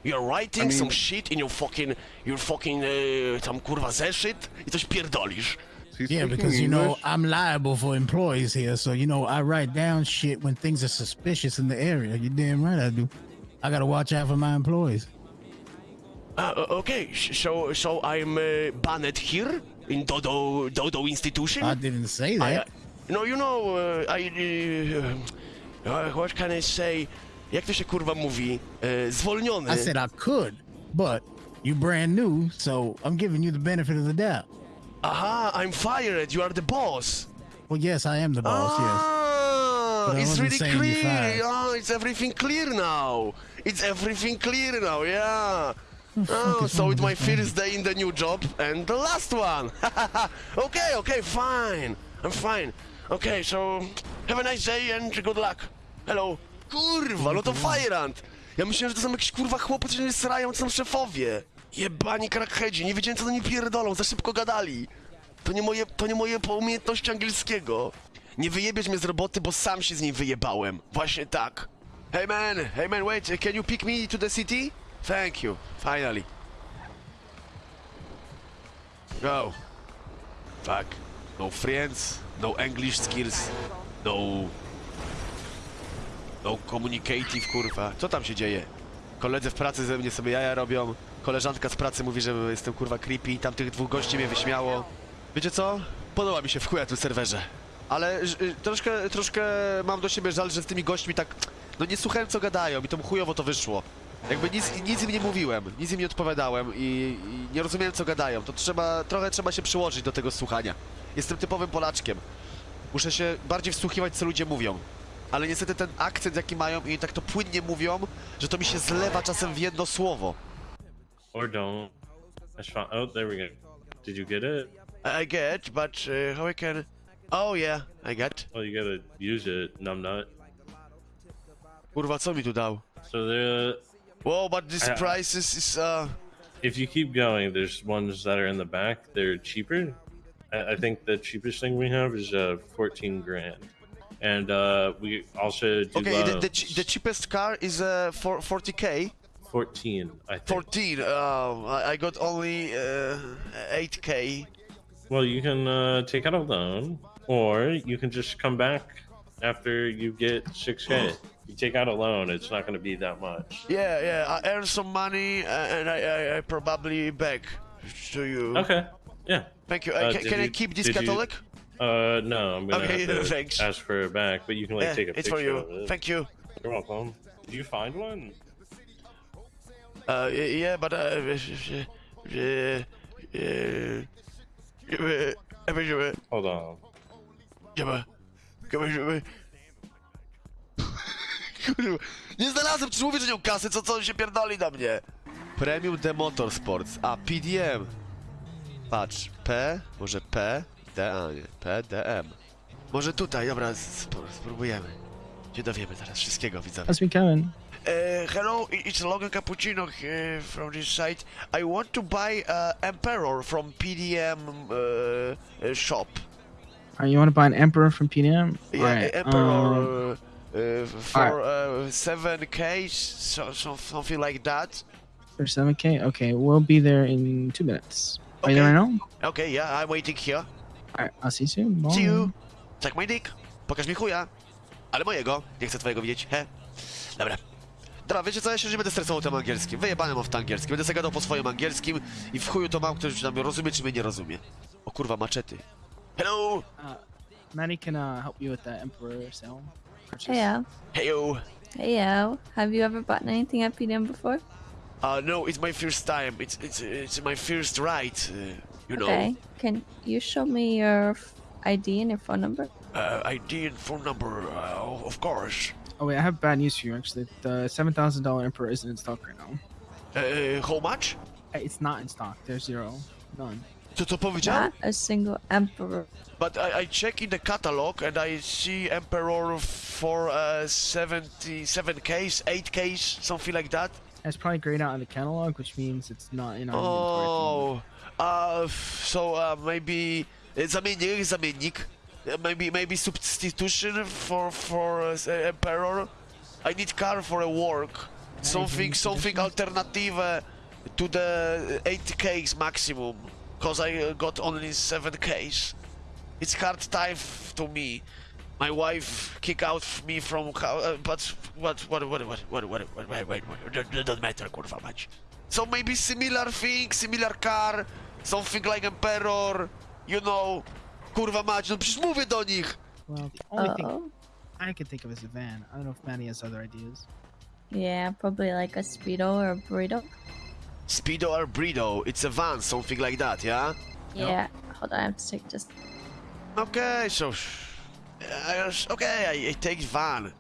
S1: You're writing
S13: I mean-
S1: some shit in your fucking, your fucking, uh, tam kurwa zeszyt i coś pierdolisz.
S13: He's
S14: Yeah, because you know I'm liable for employees here, so you know I write down shit when things are suspicious in the area. You damn right I do. I gotta watch out for my employees.
S1: Uh, uh, okay, so so I'm uh, banned here in Dodo Dodo institution.
S14: I didn't say
S1: I,
S14: that.
S1: uh, no, you know, uh, I. Uh, uh, what can I say? Jak to się kurwa mówi? Uh, zwolniony.
S14: I said I could, but you brand new, so I'm giving you the benefit of the doubt.
S1: Aha, I'm fired. You are the boss.
S14: Well, yes, I am the boss. Yes.
S1: Ah,
S14: But
S1: it's really clear. Oh, it's everything clear now. It's everything clear now. Yeah. Oh, so it's my first day in the new job and the last one. okay, okay, fine. I'm fine. Okay, so have a nice day and good luck. Hello. Kurwa, no to Fajrant. Ja myślałem, że to są jakieś kurwa chłopy, co się srają, co są szefowie. Jebani crackheadzi, nie wiedziałem co do nich pierdolą, za szybko gadali. To nie moje, to nie moje umiejętności angielskiego. Nie wyjebiesz mnie z roboty, bo sam się z niej wyjebałem. Właśnie tak. Hey man, hey man, wait, can you pick me to the city? Thank you, finally. Go. Fuck. No friends, no English skills, no... No communicative, kurwa. Co tam się dzieje? Koledzy w pracy ze mnie sobie jaja robią. Koleżanka z pracy mówi, że jestem kurwa creepy. Tam tych dwóch gości mnie wyśmiało. Wiecie co? Podoba mi się w chuja tym serwerze. Ale y, troszkę, troszkę mam do siebie żal, że z tymi gośćmi tak... No nie słuchałem co gadają i to chujowo to wyszło. Jakby nic, nic im nie mówiłem, nic im nie odpowiadałem i, i nie rozumiałem co gadają. To trzeba, trochę trzeba się przyłożyć do tego słuchania. Jestem typowym Polaczkiem. Muszę się bardziej wsłuchiwać co ludzie mówią. Ale niestety ten akcent jaki mają i tak to płynnie mówią, że to mi się zlewa czasem w jedno słowo.
S15: Or don't. That's fine. Oh, there we go. Did you get it?
S1: I get, but uh, how I can... Oh yeah, I get.
S15: Well, you gotta use it, numbnut.
S1: Kurwa, co mi tu dał?
S15: So the
S1: Whoa, but this
S15: I-
S1: price is, is uh...
S15: if you keep going, there's ones that are in the back. They're cheaper. I, I think the cheapest thing we have is uh 14 grand, and uh we also do
S1: Okay, the, the, the cheapest car is uh, for 40k.
S15: 14, I think.
S1: 14, uh, I I got only uh, 8k.
S15: Well, you can uh, take out a loan, or you can just come back after you get 6k. you take out a loan, it's not going to be that much.
S1: Yeah, yeah, I earn some money uh, and I, I, I probably back to you.
S15: Okay. Yeah.
S1: Thank you. Uh,
S15: Uh,
S1: can can I keep this
S15: did you-
S1: Catholic?
S15: Uh, no, I'm gonna
S1: Okay,
S15: have to
S1: thanks.
S15: ask for it back, but you can like
S1: Yeah,
S15: take a
S1: it's
S15: picture
S1: for you.
S15: of it.
S1: Thank you.
S15: You're welcome. Did you find one?
S1: Uh, yeah, but uh, uh, uh, uh,
S15: Hold on.
S1: Kurwa, nie znalazłem, czy mówię, że nie mam kasy, co, co on się pierdoli na mnie? Premium The Motorsports. A, PDM. Patrz, P, może P, D, a nie, P, D, M. Może tutaj, dobra, sp- spróbujemy. Się dowiemy zaraz wszystkiego, widzowie.
S2: How's me coming?
S1: Uh, hello, it's Logan Cappuccino here from this site. I want to buy uh, Emperor from PDM uh, uh, shop.
S2: Are you want to buy an Emperor from PDM?
S1: Yeah,
S2: Alright,
S1: Emperor
S2: um,
S1: uh, uh, for uh, 7K, so, so, something like that.
S2: for 7K? Okay, we'll be there in two minutes. Are you there right now?
S1: Okay, yeah, I'm waiting here.
S2: Alright, I'll see you soon.
S1: See you. Check my dick. Pokaż mi chuja. Ale mojego. Nie chcę twojego widzieć. He. Dobra. Dobra, wiecie co, ja się już nie będę stresował tym angielskim. Wyjebane mam w tym angielskim. Będę sobie gadał po swoim angielskim i w chuju to mam, ktoś tam rozumie, czy mnie nie rozumie. O kurwa, maczety. Hello!
S2: Uh, Maddie can uh, help you with the Emperor sale. purchase.
S16: Heyo.
S1: Heyo!
S16: Heyo. Have you ever bought anything at PDM before?
S1: Uh, no, it's my first time. It's it's it's my first ride. Uh, you know.
S16: Okay. Can you show me your f- ID and your phone number?
S1: Uh, ID and phone number, uh, of course.
S2: Oh wait, I have bad news for you actually. The seven thousand dollar Emperor isn't in stock right now.
S1: Uh, how much?
S2: Uh, It's not in stock. There's zero, none.
S1: Co to powiedział?
S16: Not a single emperor.
S1: But I, I check in the catalog and I see Emperor for uh, 77 case, 8 case, something like that.
S2: It's probably grayed out in the catalog, which means it's not in our inventory.
S1: Oh, uh, so uh, maybe uh, zamiennik, zamiennik. Uh, maybe maybe substitution for for uh, uh, Emperor. I need car for a work. Something something alternative uh, to the 8Ks maximum. Cause I uh, got only 7Ks. It's hard time to me. My wife kick out me from uh, but what what what what what what what wait wait wait doesn't matter kurwa mać. So maybe similar thing, similar car, something like Emperor, you know. Kurwa mać, no przecież mówię do nich.
S2: Well, the only
S16: Oh.
S2: thing I can think of is a van. I don't know if Manny has other ideas.
S16: Yeah, probably like a speedo or a burrito.
S1: Speedo or Burrito, it's a van, something like that, yeah?
S16: Yeah. Hold on, I have to take just.
S1: Okay, so uh, okay, I, I take van,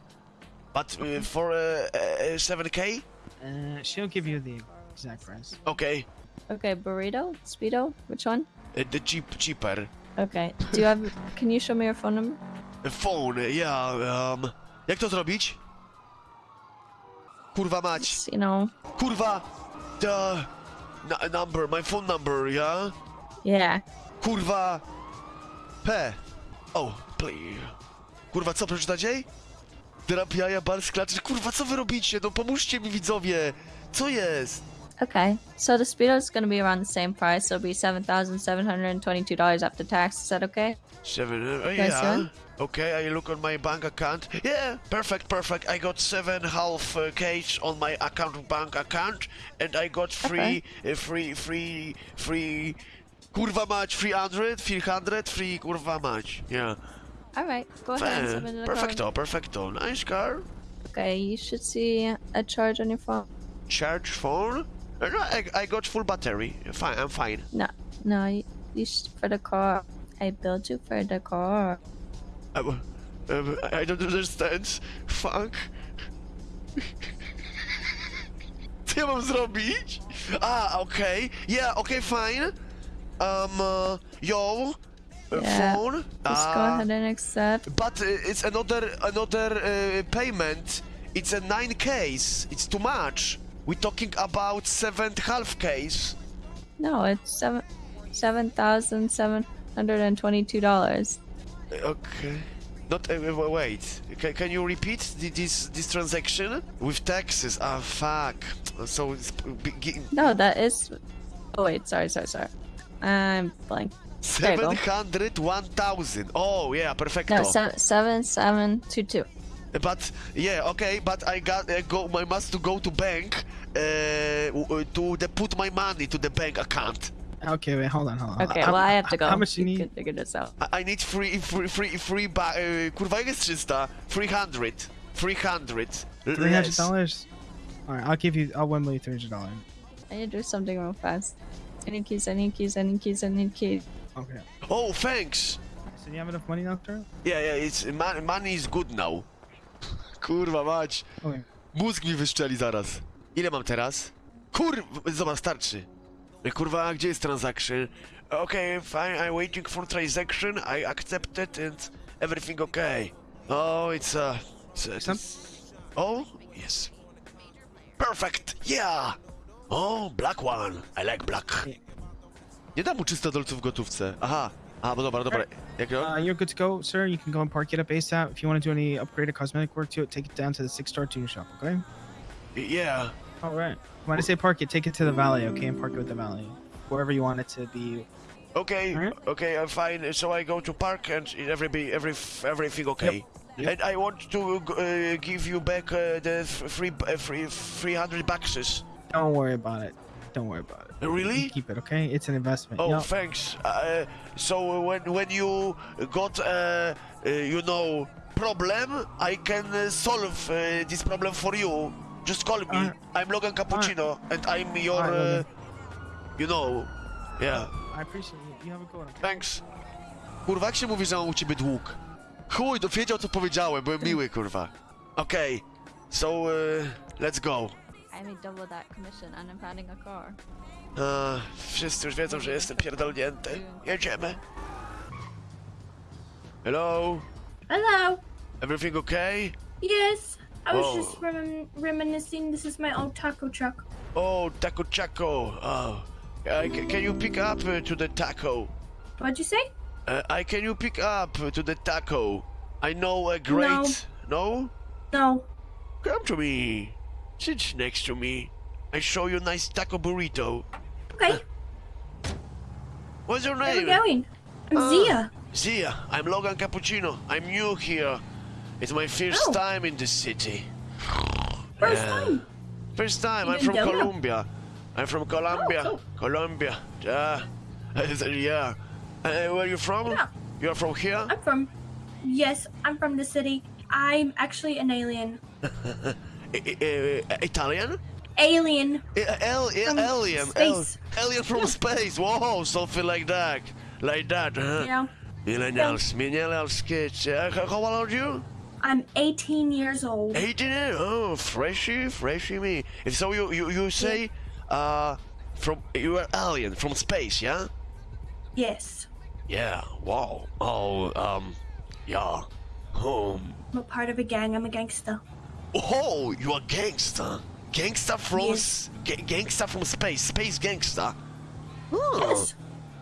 S1: but uh, for uh, uh, 7k,
S2: Uh, she'll give you the exact price.
S1: okay,
S16: Okay, burrito, speedo. Which one?
S1: uh, the cheap cheaper.
S16: Okay. Do you have? Can you show me your phone number?
S1: Phone, yeah. Um, jak to zrobić? Kurwa mać.
S16: It's, you know.
S1: Kurwa, the number, my phone number, yeah.
S16: Yeah.
S1: Kurwa, P. Oh, please. Kurwa, co przeczytać jej? Drap jaja, bar sklaczy. Kurwa, co wy robicie? No pomóżcie mi widzowie. Co jest?
S16: Okay. So the speedo is going to be around the same price. So it'll be seven thousand seven hundred and twenty-two dollars after tax. Is that okay?
S1: Seven, uh,
S16: Okay,
S1: yeah.
S16: seven?
S1: Okay, I look on my bank account. Yeah, perfect, perfect. I got seven half uh, case on my account, bank account, and I got free, uh, free, free, free. Kurwa mać, 300, 300, free, kurwa mać. Yeah.
S16: All right. Go ahead and
S1: Fair.
S16: submit the card.
S1: Perfecto, perfecto. Nice car.
S16: Okay. You should see a charge on your phone.
S1: Charge phone? Uh, no, I, I got full battery. Fine, I'm fine.
S16: No, no. You, you for the car. I built you for the car.
S1: Um, um, I don't understand. Fuck. Co ja mam zrobić? Ah, okay. Yeah, okay, fine. Um, uh, yo, uh,
S16: Yeah.
S1: phone.
S16: Just go
S1: Ah,
S16: ahead and accept.
S1: But uh, it's another another uh, payment. It's a nine case. It's too much. We're talking about seven half case.
S16: No, it's seven seven thousand seven hundred and twenty-two dollars.
S1: Okay. Not uh, wait. Can, can you repeat the, this this transaction with taxes? Ah, fuck. So
S16: No, that is. Oh wait, sorry, sorry, sorry. I'm blank.
S1: Seven hundred one thousand. Oh yeah, perfecto.
S16: No, seven seven seven two two.
S1: But yeah, okay. But I got uh, go. I must to go to bank uh, uh, to the, put my money to the bank account.
S2: Okay, wait, hold on, hold on.
S16: Okay,
S2: How-
S16: well I have to go.
S2: How much you
S16: You
S2: need?
S16: can figure this out.
S1: I, I need free free free free. Ba- uh, kurwa jak jest 300? 300. 300.
S2: Three hundred
S1: Less.
S2: dollars. All right, I'll give you. I'll win you three hundred dollars.
S16: I need to do something real fast. I need keys. I need keys. I need keys. I need keys.
S2: Okay.
S1: Oh, thanks.
S2: So you have enough money now, Taro?
S1: Yeah, yeah, it's money is good now. Kurwa mać. Mózg mi wyszczeli zaraz. Ile mam teraz? Kur... Zobacz, starczy. Kurwa, gdzie jest transaction? Okay, fine, I'm waiting for transaction, I accept it and everything okay. Oh, it's uh... It's, uh, it's... Oh, yes. Perfect, yeah! Oh, black one. I like black. Nie dam mu 300 dolców w gotówce. Aha. Aha, bo dobra, dobra. Jak
S17: Uh, you're good to go, sir. You can go and park it up ASAP. If you want to do any upgraded cosmetic work to it, take it down to the six star tuner shop, okay?
S1: Yeah.
S17: All right. When I say park it, take it to the valley, okay? And park it with the valley. Wherever you want it to be.
S1: Okay, okay, I'm fine. So I go to park and every be every everything okay. Yep. And I want to uh, give you back uh, the f- free uh, free 300 boxes.
S17: Don't worry about it. Don't worry about it.
S1: Really?
S17: Keep it, okay? It's an investment.
S1: Oh,
S17: Yup.
S1: thanks. Uh, so when when you got uh, uh, you know problem, I can uh, solve uh, this problem for you. Just call me. I'm Logan Cappuccino, and I'm your, uh, you know, yeah.
S17: I appreciate it. You have a good one.
S1: Thanks. Kurwa, jak się mówi, że mam u ciebie dług? Chuj, to wiedział co powiedziałem, byłem miły, kurwa. Okej, so uh, let's go.
S16: I made double that commission and I'm finding a car.
S1: Uh, wszyscy już wiedzą, że jestem pierdolnięty. Jedziemy. Hello?
S18: Hello.
S1: Everything okay?
S18: Yes, I was
S1: Oh.
S18: just remin- reminiscing. This is my old taco truck.
S1: Oh, Taco Chaco. Oh. Uh, can you pick up uh, to the taco?
S18: What'd you say?
S1: Uh, I can you pick up uh, to the taco? I know a great. No.
S18: No.
S1: Come to me. Sit next to me. I show you a nice taco burrito.
S18: Okay.
S1: What's your name?
S18: Where
S1: are
S18: we going? I'm
S1: Ah,
S18: Zia.
S1: Zia. I'm Logan Cappuccino. I'm new here. It's my first
S18: Oh.
S1: time in the city.
S18: First
S1: Yeah.
S18: time.
S1: First time.
S18: You
S1: I'm
S18: didn't
S1: from? Colombia. I'm from Colombia.
S18: cool.
S1: Colombia. Yeah. yeah. Uh, where are you from?
S18: Yeah.
S1: You're from here?
S18: I'm from. Yes, I'm from the city. I'm actually an alien.
S1: Italian?
S18: Alien.
S1: Al-
S18: From
S1: alien.
S18: space.
S1: Al- alien from space. Whoa, something like that. Like that, huh?
S18: Yeah.
S1: Millennials. Millennials kids. Uh, how how old are you?
S18: I'm 18 years old.
S1: 18? years? Oh, freshy, freshy me. And so you, you, you say, uh, from, you are alien from space, yeah?
S18: Yes.
S1: Yeah, wow. Oh, um, yeah. Oh,
S18: I'm a part of a gang. I'm a gangster.
S1: Oh you are gangster. Gangster from, s- ga- gangster from space, space gangster. Oh,
S18: Yes.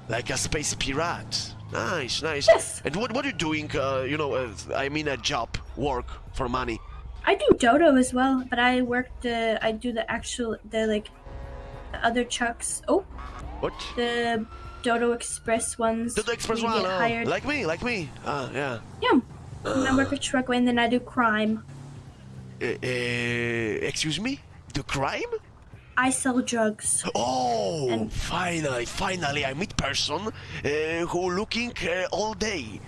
S1: Like a space pirate. Nice, nice. Yes. And what, what are you doing, uh, you know, uh, I mean a job, work, for money?
S18: I do dodo as well, but I work the. I do the actual the like, the other trucks. Oh.
S1: What?
S18: The Dodo Express ones.
S1: Dodo Express one, oh, like me, like me. Ah, yeah.
S18: Yeah. And I work a truck and then I do crime.
S1: Uh, uh, excuse me? The crime?
S18: I sell drugs.
S1: Oh, and finally, finally, I meet person uh, who looking uh, all day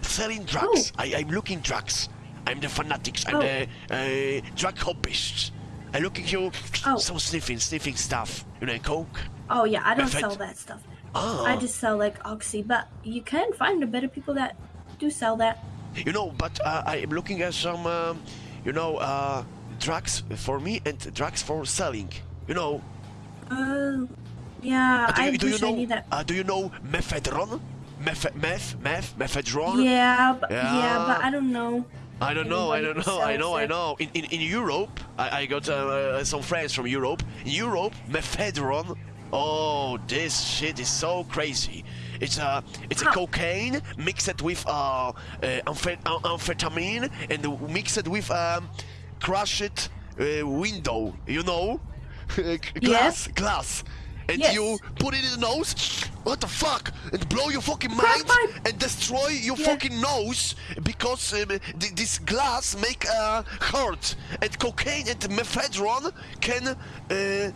S1: selling drugs. I, I'm looking drugs. I'm the fanatics. I'm
S18: Oh.
S1: the uh, drug hobbyist. I looking you oh. some sniffing, sniffing stuff. You know, coke.
S18: Oh yeah, I don't sell that stuff.
S1: Ah.
S18: I just sell like oxy, but you can find a better people that do sell that.
S1: You know, but uh, I am looking at some, um, you know, uh, drugs for me and drugs for selling. You know.
S18: Oh, yeah.
S1: Uh, do
S18: I
S1: you, do you
S18: I
S1: know?
S18: that.
S1: Uh, do you know mephedron? Meth, meth, meth, mephedron.
S18: Yeah, but, yeah,
S1: Yeah.
S18: but I don't know.
S1: I don't know, I don't know, I know, I know. In, in, in Europe, I, I got uh, uh, some friends from Europe. In Europe, mephedron. Oh, this shit is so crazy. It's a it's a cocaine mixed with uh, uh amphet- am- amphetamine and mixed with um crushed uh, window. You know, glass, glass. And
S18: Yes.
S1: you put it in the nose, what the fuck, and blow your fucking mind and destroy your fucking nose because um, th- this glass make uh, hurt. And cocaine and mephedron can uh, uh,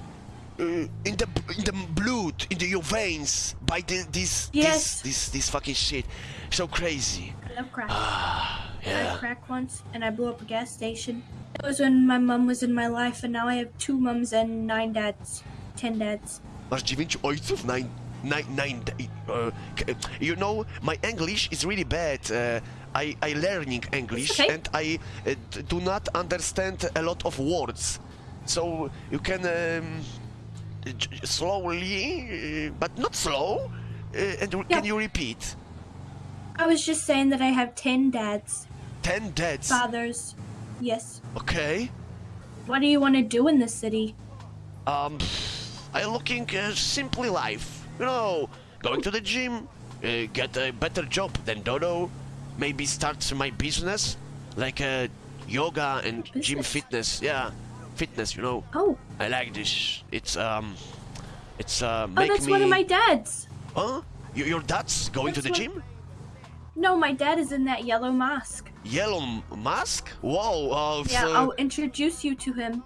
S1: in the in the blood in the, your veins by the, this
S18: Yes.
S1: this this this fucking shit. So crazy.
S18: I love crack.
S1: Ah,
S18: I
S1: yeah.
S18: had crack once, and I blew up a gas station. It was when my mom was in my life, and now I have two mums and nine dads, ten dads.
S1: Masz dziewięciu ojców? Nine, nine, nine. Uh, k- you know, my English is really bad. Uh, I, I learning English
S18: okay.
S1: and I uh, do not understand a lot of words. So you can um, slowly, uh, but not slow. Uh, and can you repeat?
S18: I was just saying that I have 10 dads.
S1: Ten dads.
S18: Fathers. Yes.
S1: Okay.
S18: What do you want to do in the city?
S1: Um, I'm looking uh, simply life. You know, going to the gym, uh, get a better job than Dodo, maybe start my business, like uh, yoga and gym fitness. Yeah, fitness. You know.
S18: Oh.
S1: I like this. It's um, it's uh,
S18: Oh, that's
S1: me.
S18: one of my dads.
S1: Huh? Y- your dad's going
S18: That's
S1: to the
S18: what-
S1: gym?
S18: No, my dad is in that yellow mask.
S1: Yellow mask? Whoa. Uh,
S18: Yeah,
S1: so-
S18: I'll introduce you to him.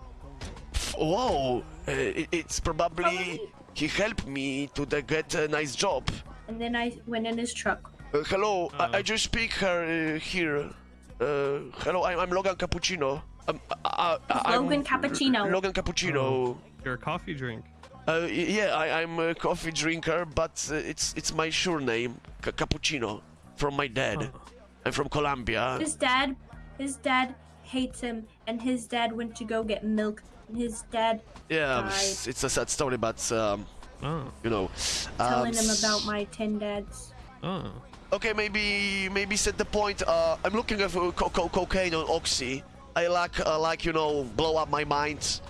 S1: Whoa. Uh, it- it's probably he helped me to the get a nice job.
S18: And then I went in his truck.
S1: Uh, hello, I, I just speak her uh, here. Uh, hello, I'm, I'm Logan Cappuccino. Um, I, I, I'm
S18: Logan Cappuccino.
S1: Logan Cappuccino.
S19: You're a coffee drink.
S1: Uh, yeah, I, I'm a coffee drinker, but uh, it's it's my sure name, Ca- Cappuccino, from my dad. I'm from Colombia.
S18: His dad, his dad hates him, and his dad went to go get milk. And his dad
S1: Yeah,
S18: died,
S1: it's, it's a sad story, but um, you know.
S18: telling
S1: um,
S18: him about my ten dads.
S19: Oh.
S1: Okay, maybe maybe set the point. Uh, I'm looking at uh, co- co- cocaine on oxy. I like uh, like you know blow up my mind,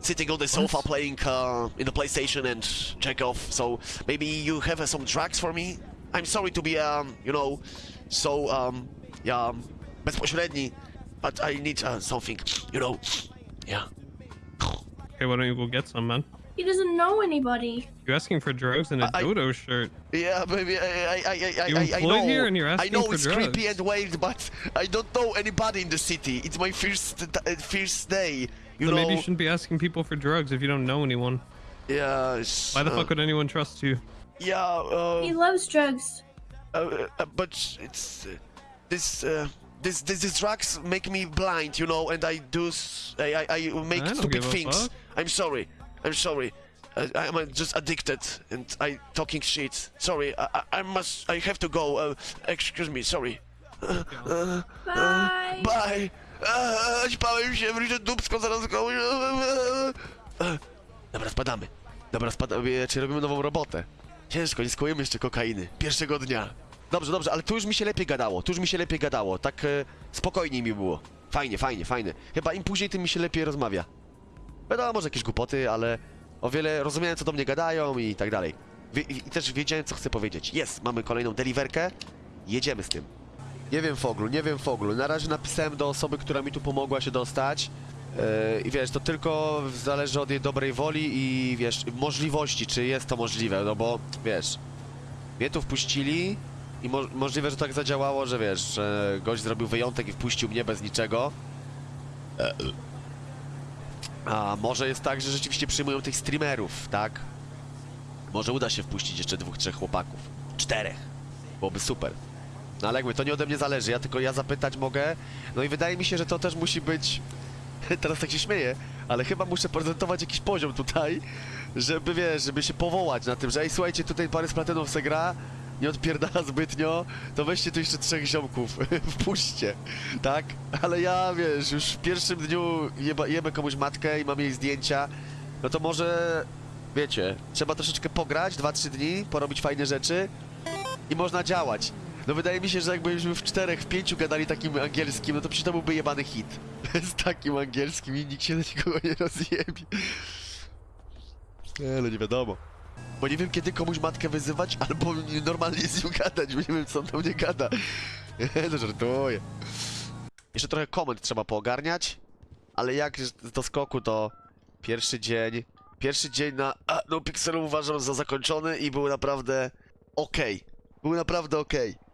S1: sitting on the sofa playing uh, in the PlayStation and check off. So maybe you have uh, some drugs for me. I'm sorry to be um you know so um yeah um, bezpośredni, but I need uh, something you know yeah.
S19: Okay, why don't you go get some, man?
S18: He doesn't know anybody.
S19: You're asking for drugs in a
S1: I-
S19: dodo shirt.
S1: Yeah, maybe I I I I,
S19: You're
S1: I, I
S19: employed
S1: know.
S19: here and you're asking I
S1: know
S19: for
S1: it's
S19: drugs.
S1: creepy and weird, but I don't know anybody in the city. It's my first uh, first day. You
S19: so
S1: know.
S19: maybe you shouldn't be asking people for drugs if you don't know anyone.
S1: Yeah. it's,
S19: Why the
S1: uh,
S19: fuck would anyone trust you?
S1: Yeah. Uh,
S18: He loves drugs.
S1: uh, uh, but it's uh, this. Uh, this, this, these drugs make me blind, you know, and I do, I make
S19: I don't
S1: stupid things.
S19: fuck.
S1: I'm sorry, I'm sorry. I'm uh, just addicted, and I talking shit. Sorry, I, I, I must, I have to go. Uh, excuse me, sorry. Uh, uh,
S18: Bye.
S1: bye. Ćpałem się, wrócę dupsko, zaraz go... Uh, Dobra, spadamy. Dobra, spadamy, czy robimy nową robotę? Ciężko, nie skłujemy jeszcze kokainy. Pierwszego dnia. Dobrze, dobrze, ale tu już mi się lepiej gadało, tu już mi się lepiej gadało, tak e, spokojniej mi było. Fajnie, fajnie, fajnie. Chyba im później, tym mi się lepiej rozmawia. Wiadomo, może jakieś głupoty, ale o wiele rozumiałem, co do mnie gadają i tak dalej. Wie, I też wiedziałem, co chcę powiedzieć. Jest, mamy kolejną deliverkę, jedziemy z tym. Nie wiem, Foglu, nie wiem, Foglu. Na razie napisałem do osoby, która mi tu pomogła się dostać. Yy, I wiesz, to tylko zależy od jej dobrej woli i wiesz, możliwości, czy jest to możliwe, no bo wiesz, mnie tu wpuścili i mo możliwe, że tak zadziałało, że wiesz, że gość zrobił wyjątek i wpuścił mnie bez niczego. A może jest tak, że rzeczywiście przyjmują tych streamerów, tak? Może uda się wpuścić jeszcze dwóch, trzech chłopaków. Czterech. Byłoby super. No ale jakby to nie ode mnie zależy, ja tylko ja zapytać mogę. No i wydaje mi się, że to też musi być. Teraz tak się śmieję, ale chyba muszę prezentować jakiś poziom tutaj, żeby wiesz, żeby się powołać na tym, że ej, słuchajcie, tutaj parę z platynów se gra, nie odpierdala zbytnio, to weźcie tu jeszcze trzech ziomków, wpuśćcie, tak? Ale ja, wiesz, już w pierwszym dniu jeba, jebę komuś matkę i mam jej zdjęcia, no to może, wiecie, trzeba troszeczkę pograć, 2-3 dni, porobić fajne rzeczy i można działać. No wydaje mi się, że jakbyśmy w czterech, w pięciu gadali takim angielskim, no to przecież to byłby jebany hit. Z takim angielskim i nikt się na nikogo nie rozjebie. Nie, no nie wiadomo. Bo nie wiem kiedy komuś matkę wyzywać, albo normalnie z nią gadać, bo nie wiem co on do mnie gada. Nie, no żartuję. Jeszcze trochę komend trzeba poogarniać, ale jak do skoku to pierwszy dzień, pierwszy dzień na a, no Pixelu uważam za zakończony i był naprawdę okej. Był naprawdę okej.